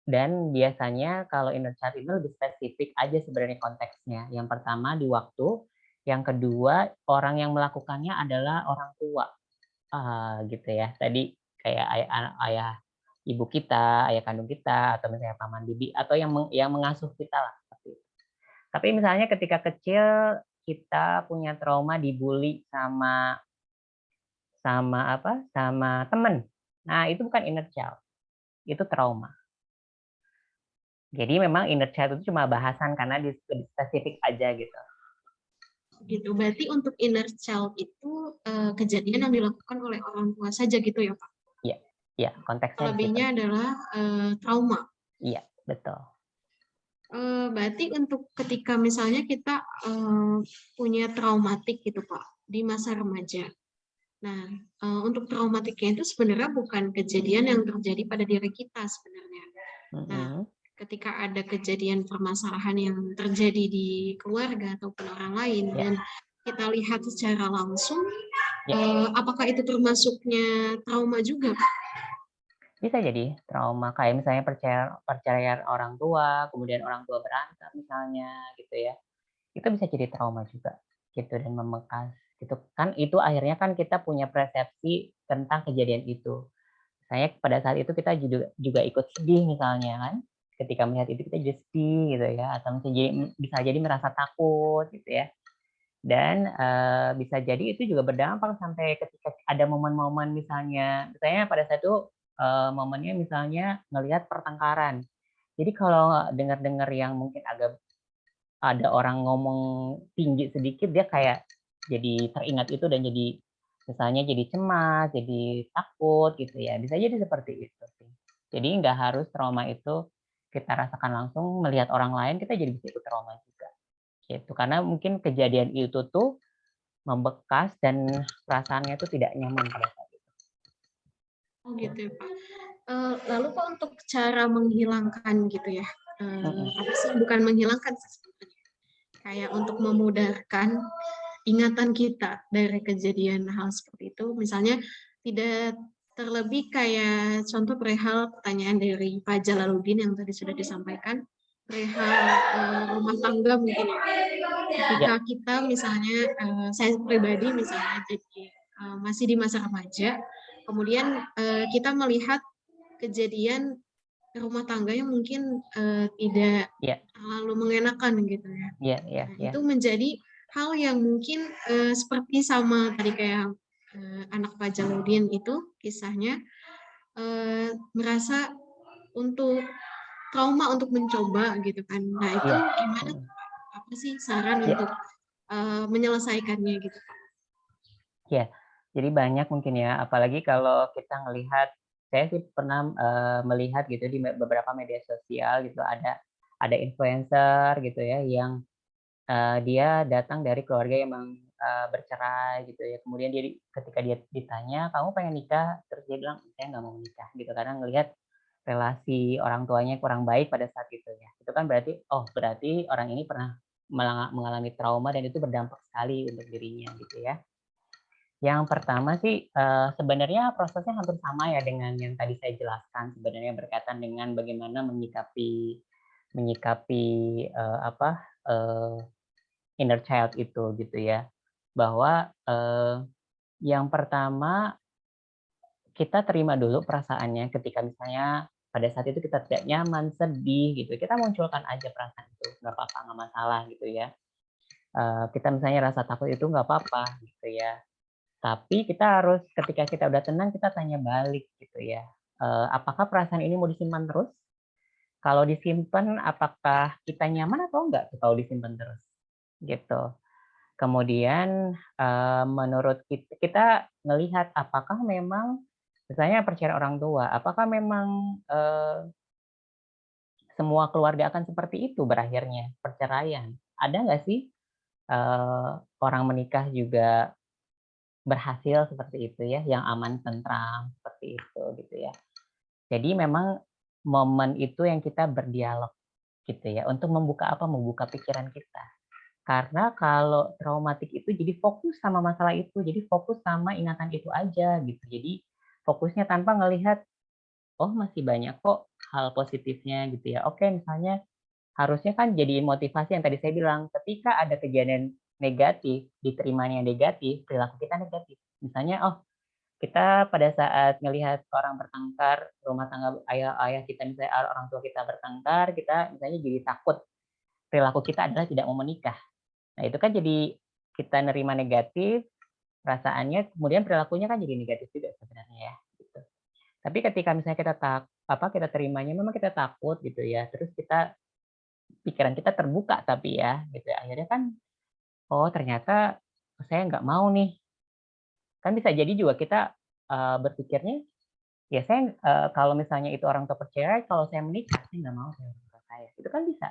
dan biasanya kalau inner child itu lebih spesifik aja sebenarnya konteksnya. Yang pertama di waktu, yang kedua orang yang melakukannya adalah orang tua, uh, gitu ya. Tadi kayak ayah, ayah ibu kita, ayah kandung kita, atau misalnya paman bibi, atau yang meng, yang mengasuh kita lah tapi misalnya ketika kecil kita punya trauma dibully sama sama apa? sama teman. Nah, itu bukan inner child. Itu trauma. Jadi memang inner child itu cuma bahasan karena di spesifik aja gitu. Gitu. Berarti untuk inner child itu uh, kejadian yang dilakukan oleh orang tua saja gitu ya, Pak? Iya. Iya, konteksnya Lebihnya gitu. adalah uh, trauma. Iya, betul. Eh, berarti untuk ketika misalnya kita uh, punya traumatik gitu Pak di masa remaja. Nah, uh, untuk traumatiknya itu sebenarnya bukan kejadian yang terjadi pada diri kita sebenarnya. Nah, ketika ada kejadian permasalahan yang terjadi di keluarga ataupun orang lain yeah. dan kita lihat secara langsung, yeah. uh, apakah itu termasuknya trauma juga? Bisa jadi trauma kayak misalnya percaya perceraian orang tua, kemudian orang tua berantem misalnya gitu ya. itu bisa jadi trauma juga gitu dan membekas gitu kan itu akhirnya kan kita punya persepsi tentang kejadian itu. Saya pada saat itu kita juga juga ikut sedih misalnya kan ketika melihat itu kita jadi sedih gitu ya atau bisa jadi bisa jadi merasa takut gitu ya. Dan uh, bisa jadi itu juga berdampak sampai ketika ada momen-momen misalnya misalnya pada saat itu uh, momennya misalnya ngelihat pertengkaran. Jadi kalau dengar-dengar yang mungkin agak ada orang ngomong tinggi sedikit dia kayak jadi teringat itu dan jadi misalnya jadi cemas, jadi takut gitu ya. Bisa jadi seperti itu sih. Jadi nggak harus trauma itu kita rasakan langsung melihat orang lain kita jadi bisa ikut trauma juga. Gitu. Karena mungkin kejadian itu tuh membekas dan perasaannya itu tidak nyaman pada saat itu. Oh gitu ya Pak. Uh, lalu Pak untuk cara menghilangkan gitu ya, uh, apa sih bukan menghilangkan kayak untuk memudahkan ingatan kita dari kejadian hal seperti itu. Misalnya tidak terlebih kayak contoh perihal pertanyaan dari Pak Jalaluddin yang tadi sudah disampaikan, perihal uh, rumah tangga mungkin. Ketika ya. kita misalnya, uh, saya pribadi misalnya jadi uh, masih di masa remaja, kemudian uh, kita melihat kejadian rumah tangga yang mungkin uh, tidak yeah. terlalu mengenakan gitu ya. Yeah, yeah, nah, yeah. Itu menjadi hal yang mungkin uh, seperti sama tadi kayak uh, anak Pak Jaludin itu kisahnya uh, merasa untuk trauma untuk mencoba gitu kan. Nah itu ya. gimana? Apa sih saran ya. untuk uh, menyelesaikannya gitu? Ya, jadi banyak mungkin ya. Apalagi kalau kita melihat, saya sih pernah uh, melihat gitu di beberapa media sosial gitu ada ada influencer gitu ya yang uh, dia datang dari keluarga yang memang uh, bercerai gitu ya. Kemudian dia ketika dia ditanya, "Kamu pengen nikah?" Terus dia bilang, "Saya nggak mau menikah." Gitu karena ngelihat relasi orang tuanya kurang baik pada saat itu ya. Itu kan berarti oh berarti orang ini pernah mengalami trauma dan itu berdampak sekali untuk dirinya gitu ya. Yang pertama sih uh, sebenarnya prosesnya hampir sama ya dengan yang tadi saya jelaskan sebenarnya berkaitan dengan bagaimana menyikapi menyikapi apa uh, inner child itu gitu ya. Bahwa eh, yang pertama kita terima dulu perasaannya ketika misalnya pada saat itu kita tidak nyaman, sedih gitu. Kita munculkan aja perasaan itu, nggak apa-apa, nggak masalah gitu ya. Uh, kita misalnya rasa takut itu nggak apa-apa gitu ya. Tapi kita harus ketika kita udah tenang kita tanya balik gitu ya. Uh, apakah perasaan ini mau disimpan terus? Kalau disimpan, apakah kita nyaman atau enggak kalau disimpan terus? gitu. Kemudian uh, menurut kita, kita melihat apakah memang misalnya perceraian orang tua, apakah memang uh, semua keluarga akan seperti itu berakhirnya perceraian? Ada nggak sih uh, orang menikah juga berhasil seperti itu ya, yang aman tentram seperti itu gitu ya. Jadi memang momen itu yang kita berdialog gitu ya untuk membuka apa membuka pikiran kita karena kalau traumatik itu jadi fokus sama masalah itu, jadi fokus sama ingatan itu aja gitu. Jadi fokusnya tanpa ngelihat, oh masih banyak kok hal positifnya gitu ya. Oke misalnya harusnya kan jadi motivasi yang tadi saya bilang, ketika ada kejadian negatif, diterimanya negatif, perilaku kita negatif. Misalnya, oh kita pada saat melihat orang bertengkar, rumah tangga ayah ayah kita misalnya orang tua kita bertengkar, kita misalnya jadi takut perilaku kita adalah tidak mau menikah. Nah, itu kan jadi kita nerima negatif, perasaannya, kemudian perilakunya kan jadi negatif juga sebenarnya ya. Gitu. Tapi ketika misalnya kita tak apa kita terimanya memang kita takut gitu ya, terus kita pikiran kita terbuka tapi ya, gitu. Ya. Akhirnya kan, oh ternyata saya nggak mau nih. Kan bisa jadi juga kita uh, berpikirnya, ya saya uh, kalau misalnya itu orang tua percaya, kalau saya menikah saya nggak mau saya saya. Itu kan bisa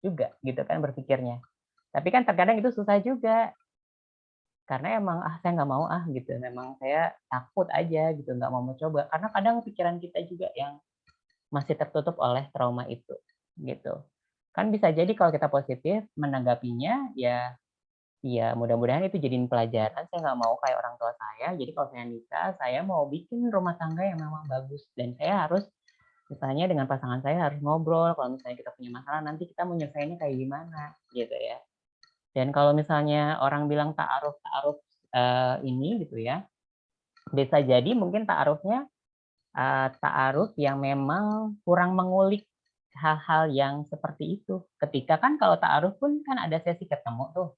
juga gitu kan berpikirnya. Tapi kan terkadang itu susah juga. Karena emang, ah saya nggak mau ah gitu, memang saya takut aja gitu, nggak mau mencoba. Karena kadang pikiran kita juga yang masih tertutup oleh trauma itu, gitu. Kan bisa jadi kalau kita positif menanggapinya, ya ya mudah-mudahan itu jadiin pelajaran, saya nggak mau kayak orang tua saya, jadi kalau saya nikah, saya mau bikin rumah tangga yang memang bagus, dan saya harus misalnya dengan pasangan saya harus ngobrol, kalau misalnya kita punya masalah, nanti kita mau nyelesainnya kayak gimana, gitu ya. Dan kalau misalnya orang bilang ta'aruf ta'aruf eh, ini gitu ya, bisa jadi mungkin ta'arufnya eh, ta'aruf yang memang kurang mengulik hal-hal yang seperti itu. Ketika kan kalau ta'aruf pun kan ada sesi ketemu tuh.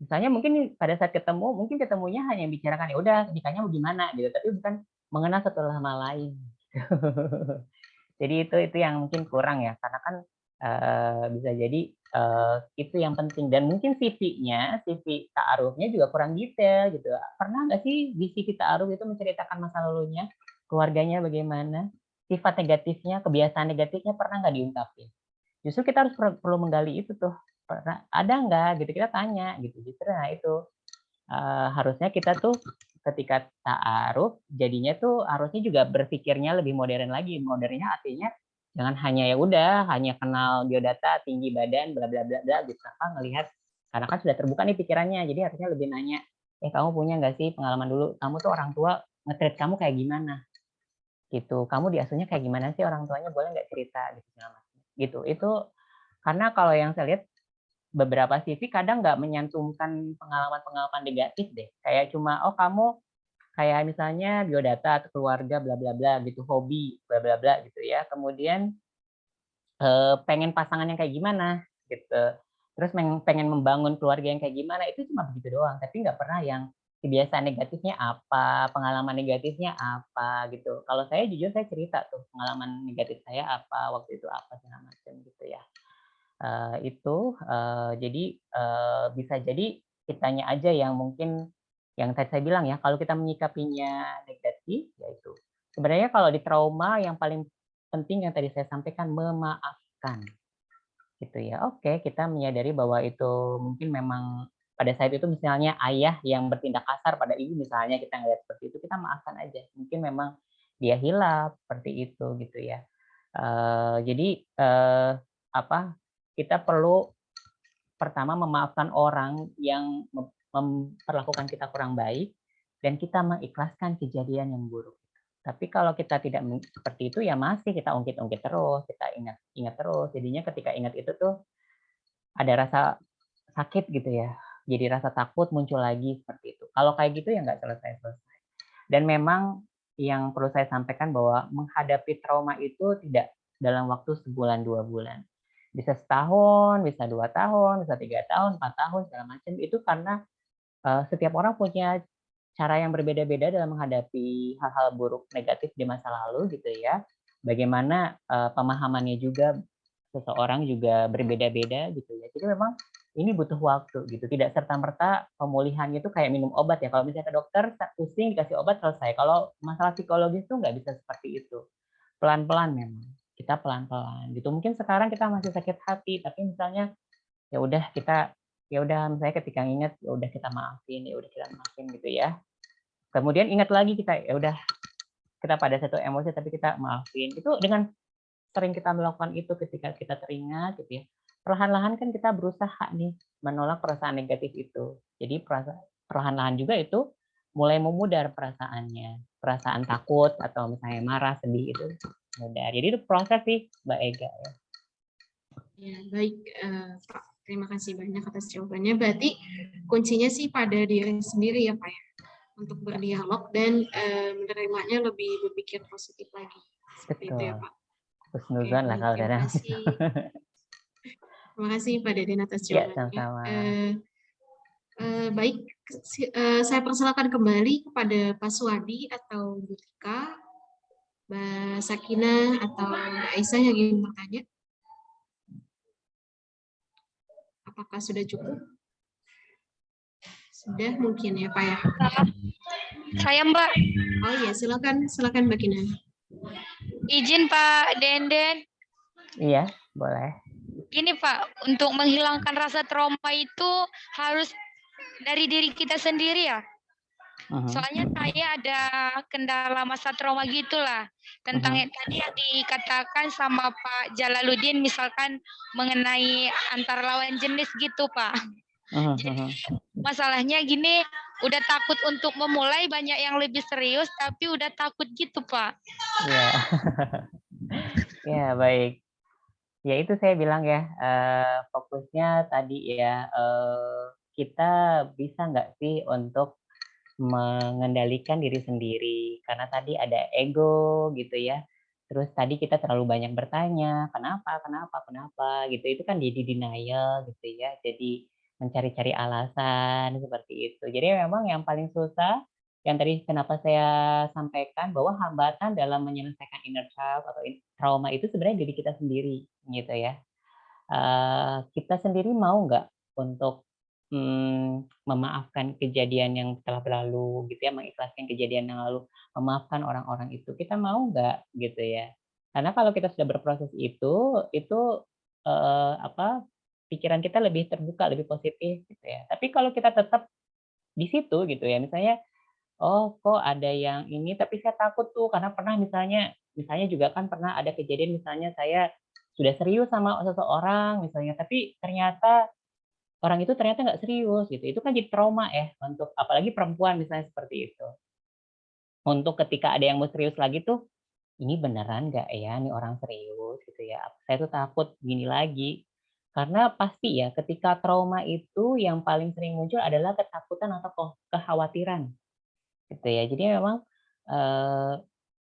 Misalnya mungkin pada saat ketemu, mungkin ketemunya hanya bicarakan ya udah nikahnya gimana gitu, tapi bukan mengenal satu sama lain. jadi itu itu yang mungkin kurang ya, karena kan eh, bisa jadi eh, itu yang penting dan mungkin CV-nya, CV ta'arufnya juga kurang detail gitu. Pernah nggak sih di CV ta'aruf itu menceritakan masa lalunya, keluarganya bagaimana, sifat negatifnya, kebiasaan negatifnya pernah nggak diungkapin? Justru kita harus per- perlu menggali itu tuh. Pernah ada nggak gitu kita tanya gitu. Justru nah itu eh, harusnya kita tuh ketika ta'aruf jadinya tuh harusnya juga berpikirnya lebih modern lagi. Modernnya artinya jangan hanya ya udah hanya kenal biodata tinggi badan bla bla bla bla gitu tanpa ngelihat? Karena kan sudah terbuka nih pikirannya jadi harusnya lebih nanya eh kamu punya nggak sih pengalaman dulu? Kamu tuh orang tua nge-treat kamu kayak gimana? Gitu. Kamu diasuhnya kayak gimana sih? Orang tuanya boleh nggak cerita? Gitu gitu. Itu karena kalau yang saya lihat beberapa CV kadang nggak menyantumkan pengalaman-pengalaman negatif deh. Kayak cuma oh kamu kayak misalnya biodata atau keluarga bla bla bla gitu hobi bla bla bla gitu ya. Kemudian pengen pasangan yang kayak gimana gitu. Terus pengen membangun keluarga yang kayak gimana itu cuma begitu doang. Tapi nggak pernah yang kebiasaan negatifnya apa pengalaman negatifnya apa gitu. Kalau saya jujur saya cerita tuh pengalaman negatif saya apa waktu itu apa segala macam gitu ya Eh, itu eh, jadi eh, bisa jadi kitanya aja yang mungkin yang tadi saya bilang ya kalau kita menyikapinya negatif yaitu sebenarnya kalau di trauma yang paling penting yang tadi saya sampaikan memaafkan. Gitu ya oke kita menyadari bahwa itu mungkin memang pada saat itu misalnya ayah yang bertindak kasar pada ibu misalnya kita ngeliat seperti itu kita maafkan aja. Mungkin memang dia hilaf seperti itu gitu ya. Eh, jadi eh, apa kita perlu pertama memaafkan orang yang mem- memperlakukan kita kurang baik dan kita mengikhlaskan kejadian yang buruk. Tapi kalau kita tidak seperti itu ya masih kita ungkit-ungkit terus, kita ingat ingat terus. Jadinya ketika ingat itu tuh ada rasa sakit gitu ya. Jadi rasa takut muncul lagi seperti itu. Kalau kayak gitu ya nggak selesai-selesai. Dan memang yang perlu saya sampaikan bahwa menghadapi trauma itu tidak dalam waktu sebulan dua bulan bisa setahun, bisa dua tahun, bisa tiga tahun, empat tahun, segala macam. Itu karena eh, setiap orang punya cara yang berbeda-beda dalam menghadapi hal-hal buruk negatif di masa lalu gitu ya. Bagaimana eh, pemahamannya juga seseorang juga berbeda-beda gitu ya. Jadi memang ini butuh waktu gitu. Tidak serta merta pemulihannya itu kayak minum obat ya. Kalau misalnya ke dokter pusing dikasih obat selesai. Kalau masalah psikologis tuh nggak bisa seperti itu. Pelan-pelan memang kita pelan-pelan gitu. Mungkin sekarang kita masih sakit hati, tapi misalnya ya udah kita ya udah misalnya ketika ingat ya udah kita maafin, ya udah kita maafin gitu ya. Kemudian ingat lagi kita ya udah kita pada satu emosi tapi kita maafin. Itu dengan sering kita melakukan itu ketika kita teringat gitu ya. Perlahan-lahan kan kita berusaha nih menolak perasaan negatif itu. Jadi perlahan-lahan juga itu mulai memudar perasaannya. Perasaan takut atau misalnya marah, sedih itu mudah. Jadi itu proses sih, Mbak Ega. Ya. Ya, baik eh, Pak. Terima kasih banyak atas jawabannya. Berarti kuncinya sih pada diri sendiri ya Pak ya. Untuk berdialog dan eh, menerimanya lebih berpikir positif lagi. Seperti itu ya Betul. Pak. Husnuzon lah kalau terima kasih. Terima kasih Pak Deden atas Iya, jawabannya. sama-sama. Eh, eh, baik, eh, saya persilakan kembali kepada Pak Suwadi atau Bu Tika, Mbak Sakina atau Mbak Aisyah yang ingin bertanya. Apakah sudah cukup? Sudah mungkin ya Pak ya. Saya Mbak, Oh iya, silakan, silakan Mbak Kina. izin Pak Denden. Iya, boleh. Gini Pak, untuk menghilangkan rasa trauma itu harus dari diri kita sendiri ya. Soalnya saya ada kendala masa trauma gitulah tentang Mhm. yang tadi yang dikatakan sama Pak Jalaluddin misalkan mengenai antar lawan jenis gitu Pak. Mhm, Jadi mhm. masalahnya gini, udah takut untuk memulai banyak yang lebih serius tapi udah takut gitu Pak. Iya. Iya, baik. Ya itu saya bilang ya, eee, fokusnya tadi ya, eee, kita bisa nggak sih untuk mengendalikan diri sendiri, karena tadi ada ego gitu ya, terus tadi kita terlalu banyak bertanya, "Kenapa kenapa kenapa?" Gitu, itu kan jadi denial gitu ya, jadi mencari-cari alasan seperti itu. Jadi memang yang paling susah, yang tadi kenapa saya sampaikan bahwa hambatan dalam menyelesaikan inner child atau trauma itu sebenarnya diri kita sendiri, gitu ya. Eee, kita sendiri mau nggak untuk, mmm, memaafkan kejadian yang telah berlalu gitu ya, mengikhlaskan kejadian yang lalu, memaafkan orang-orang itu, kita mau nggak gitu ya. Karena kalau kita sudah berproses itu, itu, eee, apa, pikiran kita lebih terbuka, lebih positif gitu ya. Tapi kalau kita tetap di situ gitu ya, misalnya, "Oh kok ada yang ini, tapi saya takut tuh," karena pernah misalnya misalnya juga kan pernah ada kejadian misalnya saya sudah serius sama seseorang misalnya, tapi ternyata orang itu ternyata nggak serius gitu, itu kan jadi trauma ya untuk apalagi perempuan misalnya seperti itu. Untuk ketika ada yang mau serius lagi tuh, "Ini beneran nggak ya nih orang serius?" Gitu ya, saya tuh takut gini lagi. Karena pasti ya ketika trauma itu yang paling sering muncul adalah ketakutan atau kekhawatiran, gitu ya. Jadi memang, eee,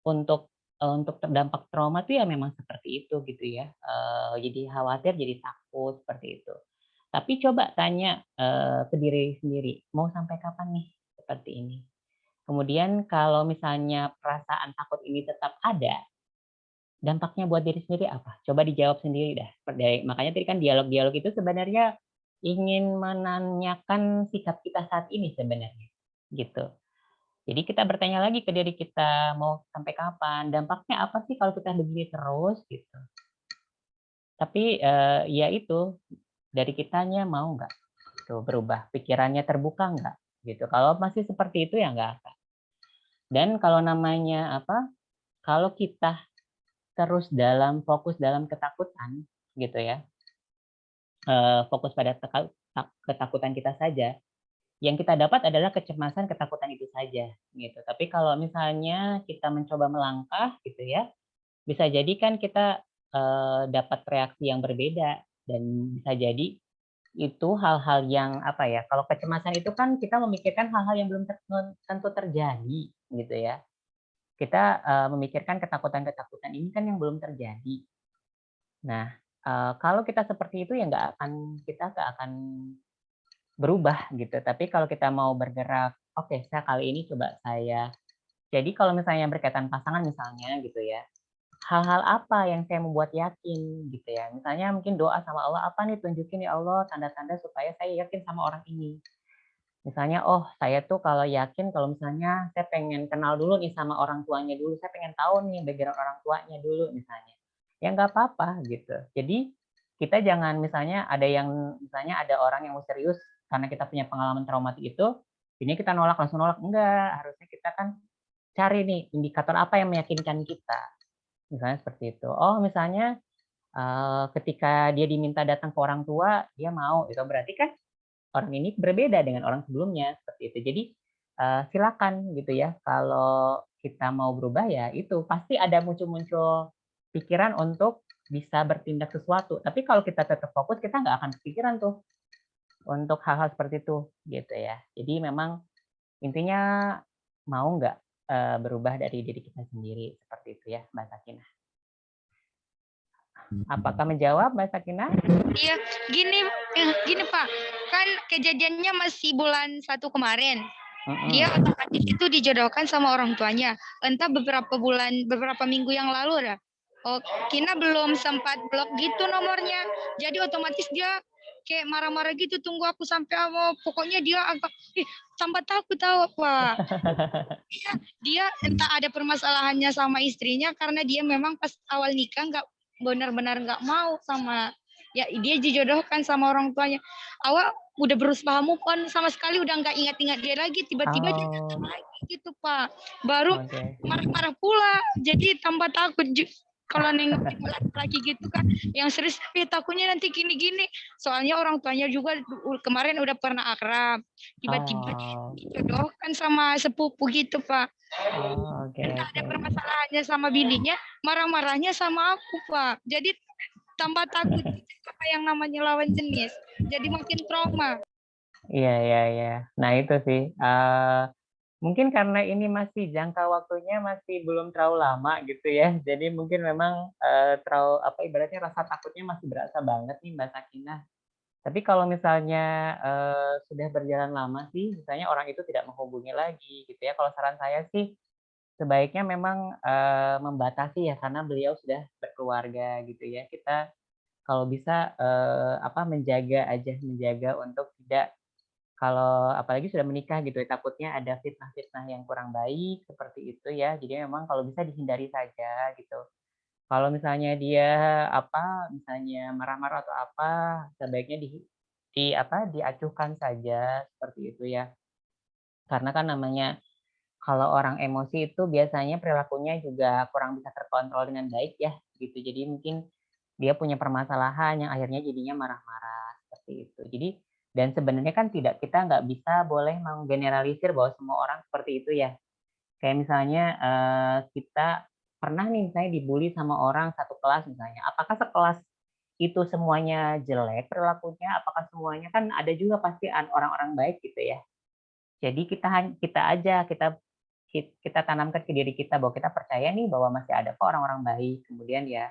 untuk eee, untuk terdampak trauma tuh ya memang seperti itu gitu ya, eee, jadi khawatir, jadi takut, seperti itu. Tapi coba tanya, ke diri sendiri, mau sampai kapan nih seperti ini? Kemudian kalau misalnya perasaan takut ini tetap ada, dampaknya buat diri sendiri apa? Coba dijawab sendiri dah. Makanya tadi kan dialog-dialog itu sebenarnya ingin menanyakan sikap kita saat ini sebenarnya, gitu. Jadi kita bertanya lagi ke diri kita, mau sampai kapan? Dampaknya apa sih kalau kita begini terus? Gitu. Tapi, eee, ya itu, dari kitanya mau nggak gitu berubah, pikirannya terbuka nggak, gitu. Kalau masih seperti itu ya nggak akan. Dan kalau namanya apa, kalau kita terus dalam fokus dalam ketakutan gitu ya, eee, fokus pada ketakutan kita saja, yang kita dapat adalah kecemasan, ketakutan itu saja, gitu. Tapi kalau misalnya kita mencoba melangkah gitu ya, bisa jadi kan kita, eee, dapat reaksi yang berbeda dan bisa jadi itu hal-hal yang apa ya, kalau kecemasan itu kan kita memikirkan hal-hal yang belum tentu terjadi gitu ya. Kita, eee, memikirkan ketakutan-ketakutan ini kan yang belum terjadi. Nah, eee, kalau kita seperti itu ya nggak akan kita nggak akan berubah gitu. Tapi kalau kita mau bergerak, "Oke, saya kali ini coba saya" jadi kalau misalnya berkaitan pasangan misalnya gitu ya, hal-hal apa yang saya membuat yakin gitu ya, misalnya mungkin doa sama Allah, "Apa nih tunjukin ya Allah tanda-tanda supaya saya yakin sama orang ini." Misalnya, "Oh saya tuh kalau yakin kalau misalnya saya pengen kenal dulu nih sama orang tuanya dulu, saya pengen tahu nih background orang tuanya dulu," misalnya. Ya nggak apa-apa gitu. Jadi kita jangan misalnya ada yang misalnya ada orang yang mau serius karena kita punya pengalaman traumatik itu, ini kita nolak, langsung nolak, enggak. Harusnya kita kan cari nih indikator apa yang meyakinkan kita. Misalnya seperti itu. Oh misalnya, eee, ketika dia diminta datang ke orang tua, dia mau, itu berarti kan orang ini berbeda dengan orang sebelumnya, seperti itu. Jadi, eee, silakan gitu ya, kalau kita mau berubah ya itu, pasti ada muncul-muncul pikiran untuk bisa bertindak sesuatu. Tapi kalau kita tetap fokus, kita nggak akan kepikiran tuh untuk hal-hal seperti itu, gitu ya. Jadi memang intinya mau nggak, eee, berubah dari diri kita sendiri, seperti itu ya, Mbak Sakinah. Apakah menjawab, Mbak Sakinah? Iya, gini eh, gini Pak, kan kejadiannya masih bulan 1 kemarin. Dia otomatis itu dijodohkan sama orang tuanya, entah beberapa bulan beberapa minggu yang lalu dah. Oh, Kina belum sempat blok gitu nomornya, jadi otomatis dia kayak marah-marah gitu, "Tunggu aku sampai apa," pokoknya dia agak ih, tambah takut tahu, Pak. Iya, dia entah ada permasalahannya sama istrinya karena dia memang pas awal nikah nggak benar-benar nggak mau sama ya dia dijodohkan sama orang tuanya. Awal udah berusaha move on sama sekali udah nggak ingat-ingat dia lagi, tiba-tiba dia datang Oh. lagi gitu, Pak. Baru marah-marah pula, jadi tambah takut kalau nengokin laki-laki gitu kan, yang serius, "Eh, takutnya nanti gini-gini." Soalnya orang tuanya juga kemarin udah pernah akrab, tiba-tiba Oh. dijodohkan sama sepupu gitu, Pak. Oh, oke Entah ada oke. permasalahannya sama bininya, marah-marahnya sama aku, Pak. Jadi tambah takut apa yang namanya lawan jenis. Jadi makin trauma. Iya, iya, iya. Nah, itu sih. eh, mungkin karena ini masih jangka waktunya masih belum terlalu lama gitu ya. Jadi mungkin memang eh, terlalu apa ibaratnya rasa takutnya masih berasa banget nih Mbak Sakinah. Tapi kalau misalnya eh, sudah berjalan lama sih, misalnya orang itu tidak menghubungi lagi gitu ya. Kalau saran saya sih sebaiknya memang eh, membatasi ya karena beliau sudah berkeluarga gitu ya. Kita kalau bisa eh, apa menjaga aja menjaga untuk tidak kalau apalagi sudah menikah gitu ya, takutnya ada fitnah-fitnah yang kurang baik seperti itu ya. Jadi memang kalau bisa dihindari saja gitu. Kalau misalnya dia apa misalnya marah-marah atau apa sebaiknya di, di apa diacuhkan saja seperti itu ya. Karena kan namanya kalau orang emosi itu biasanya perilakunya juga kurang bisa terkontrol dengan baik ya gitu. Jadi mungkin dia punya permasalahan yang akhirnya jadinya marah-marah seperti itu. Jadi dan sebenarnya kan tidak kita nggak bisa boleh menggeneralisir bahwa semua orang seperti itu ya. Kayak misalnya eh, kita pernah nih misalnya dibully sama orang satu kelas misalnya. Apakah sekelas itu semuanya jelek perilakunya? Apakah semuanya kan ada juga pasti an- orang-orang baik gitu ya. Jadi kita kita aja kita ki- kita tanamkan ke diri kita bahwa kita percaya nih bahwa masih ada kok orang-orang baik. Kemudian ya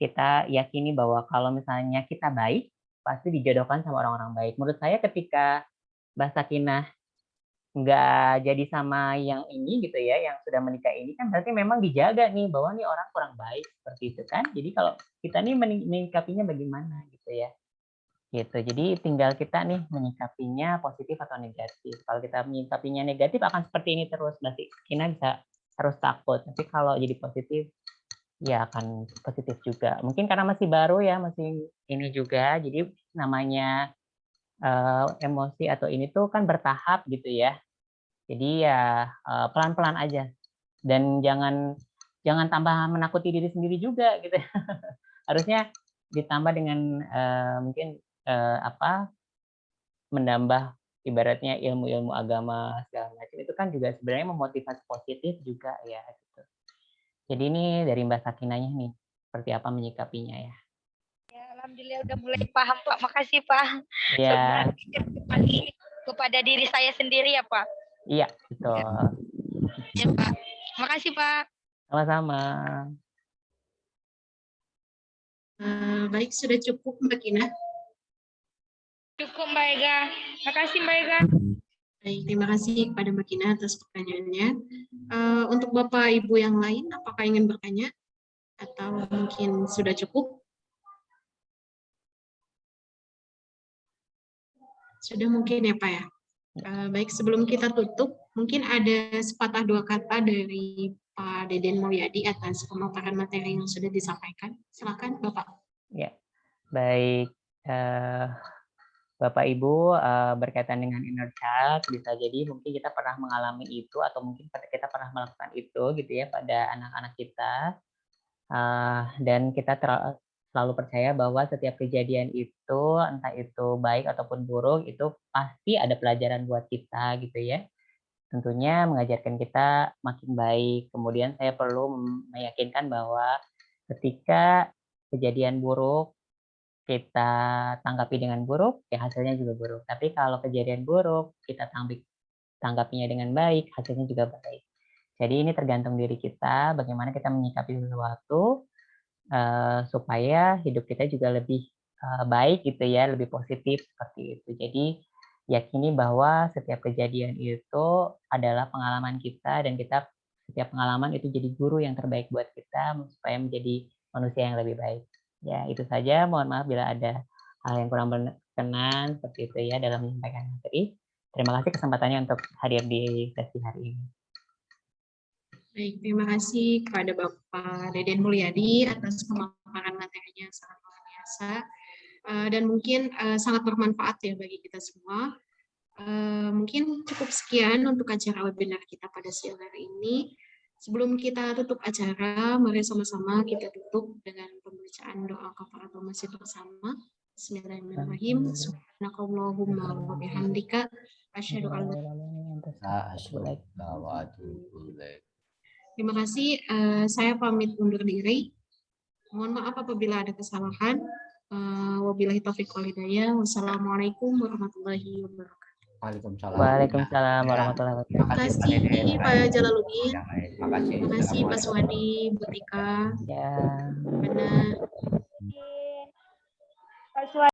kita yakini bahwa kalau misalnya kita baik pasti dijodohkan sama orang-orang baik. Menurut saya ketika Mbak Sakinah nggak jadi sama yang ini gitu ya, yang sudah menikah ini kan berarti memang dijaga nih bahwa nih orang kurang baik seperti itu kan. Jadi kalau kita nih menyikapinya bagaimana gitu ya. Gitu. Jadi tinggal kita nih menyikapinya positif atau negatif. Kalau kita menyikapinya negatif akan seperti ini terus. Berarti kita bisa harus takut. Tapi kalau jadi positif ya akan positif juga. Mungkin karena masih baru ya, masih ini juga. Jadi namanya eh, emosi atau ini tuh kan bertahap gitu ya. Jadi ya eh, pelan-pelan aja. Dan jangan jangan tambah menakuti diri sendiri juga gitu. Harusnya ditambah dengan eh, mungkin eh, apa menambah ibaratnya ilmu-ilmu agama segala macam itu kan juga sebenarnya memotivasi positif juga ya. Jadi ini dari Mbak Sakinanya nih, seperti apa menyikapinya ya. Ya, alhamdulillah udah mulai paham Pak. Makasih Pak. Ya, kepada diri saya sendiri ya Pak. iya betul. Ya Pak. Makasih Pak. Sama-sama. Eh, baik, sudah cukup Mbak Kina. Cukup Mbak Ega. Makasih Mbak Ega. Baik, terima kasih kepada Mbak Kina atas pertanyaannya. Eh, untuk Bapak Ibu yang lain, apakah ingin bertanya? Atau mungkin sudah cukup? Sudah mungkin ya Pak ya? Eh, baik, sebelum kita tutup, mungkin ada sepatah dua kata dari Pak Deden Mulyadi atas pemaparan materi yang sudah disampaikan. Silakan Bapak. Ya, baik. eh, Bapak Ibu eh, berkaitan dengan inner child bisa jadi mungkin kita pernah mengalami itu atau mungkin kita pernah melakukan itu gitu ya pada anak-anak kita. Eh, dan kita selalu percaya bahwa setiap kejadian itu entah itu baik ataupun buruk itu pasti ada pelajaran buat kita gitu ya. Tentunya mengajarkan kita makin baik. Kemudian saya perlu meyakinkan bahwa ketika kejadian buruk kita tanggapi dengan buruk, ya hasilnya juga buruk. Tapi kalau kejadian buruk, kita tanggapi tanggapinya dengan baik, hasilnya juga baik. Jadi ini tergantung diri kita, bagaimana kita menyikapi sesuatu eh, supaya hidup kita juga lebih eh, baik gitu ya, lebih positif seperti itu. Jadi yakini bahwa setiap kejadian itu adalah pengalaman kita dan kita setiap pengalaman itu jadi guru yang terbaik buat kita supaya menjadi manusia yang lebih baik. Ya, itu saja. Mohon maaf bila ada hal yang kurang berkenan seperti itu ya dalam menyampaikan materi. Terima kasih kesempatannya untuk hadir di sesi hari ini. Baik, terima kasih kepada Bapak Deden Mulyadi atas pemaparan materinya sangat luar biasa Eh, dan mungkin eh, sangat bermanfaat ya bagi kita semua. Eh, Mungkin cukup sekian untuk acara webinar kita pada siang hari ini. Sebelum kita tutup acara, mari sama-sama kita tutup dengan pembacaan doa kafaratul masjid bersama. Bismillahirrahmanirrahim. Subhanakallahumma wa bihamdika asyhadu an la ilaik. Terima kasih. eh, saya pamit undur diri. Mohon maaf apabila ada kesalahan. Uh, wabillahi taufiq wal hidayah. Wassalamualaikum warahmatullahi wabarakatuh. Waalaikumsalam. Waalaikumsalam Ya. warahmatullahi wabarakatuh. Terima Terima kasih Pak Dede. Pak Jalaluddin. Terima kasih. Terima kasih Pak. Suwadi, Bu Tika, Ya. Mana. Pak Suwadi.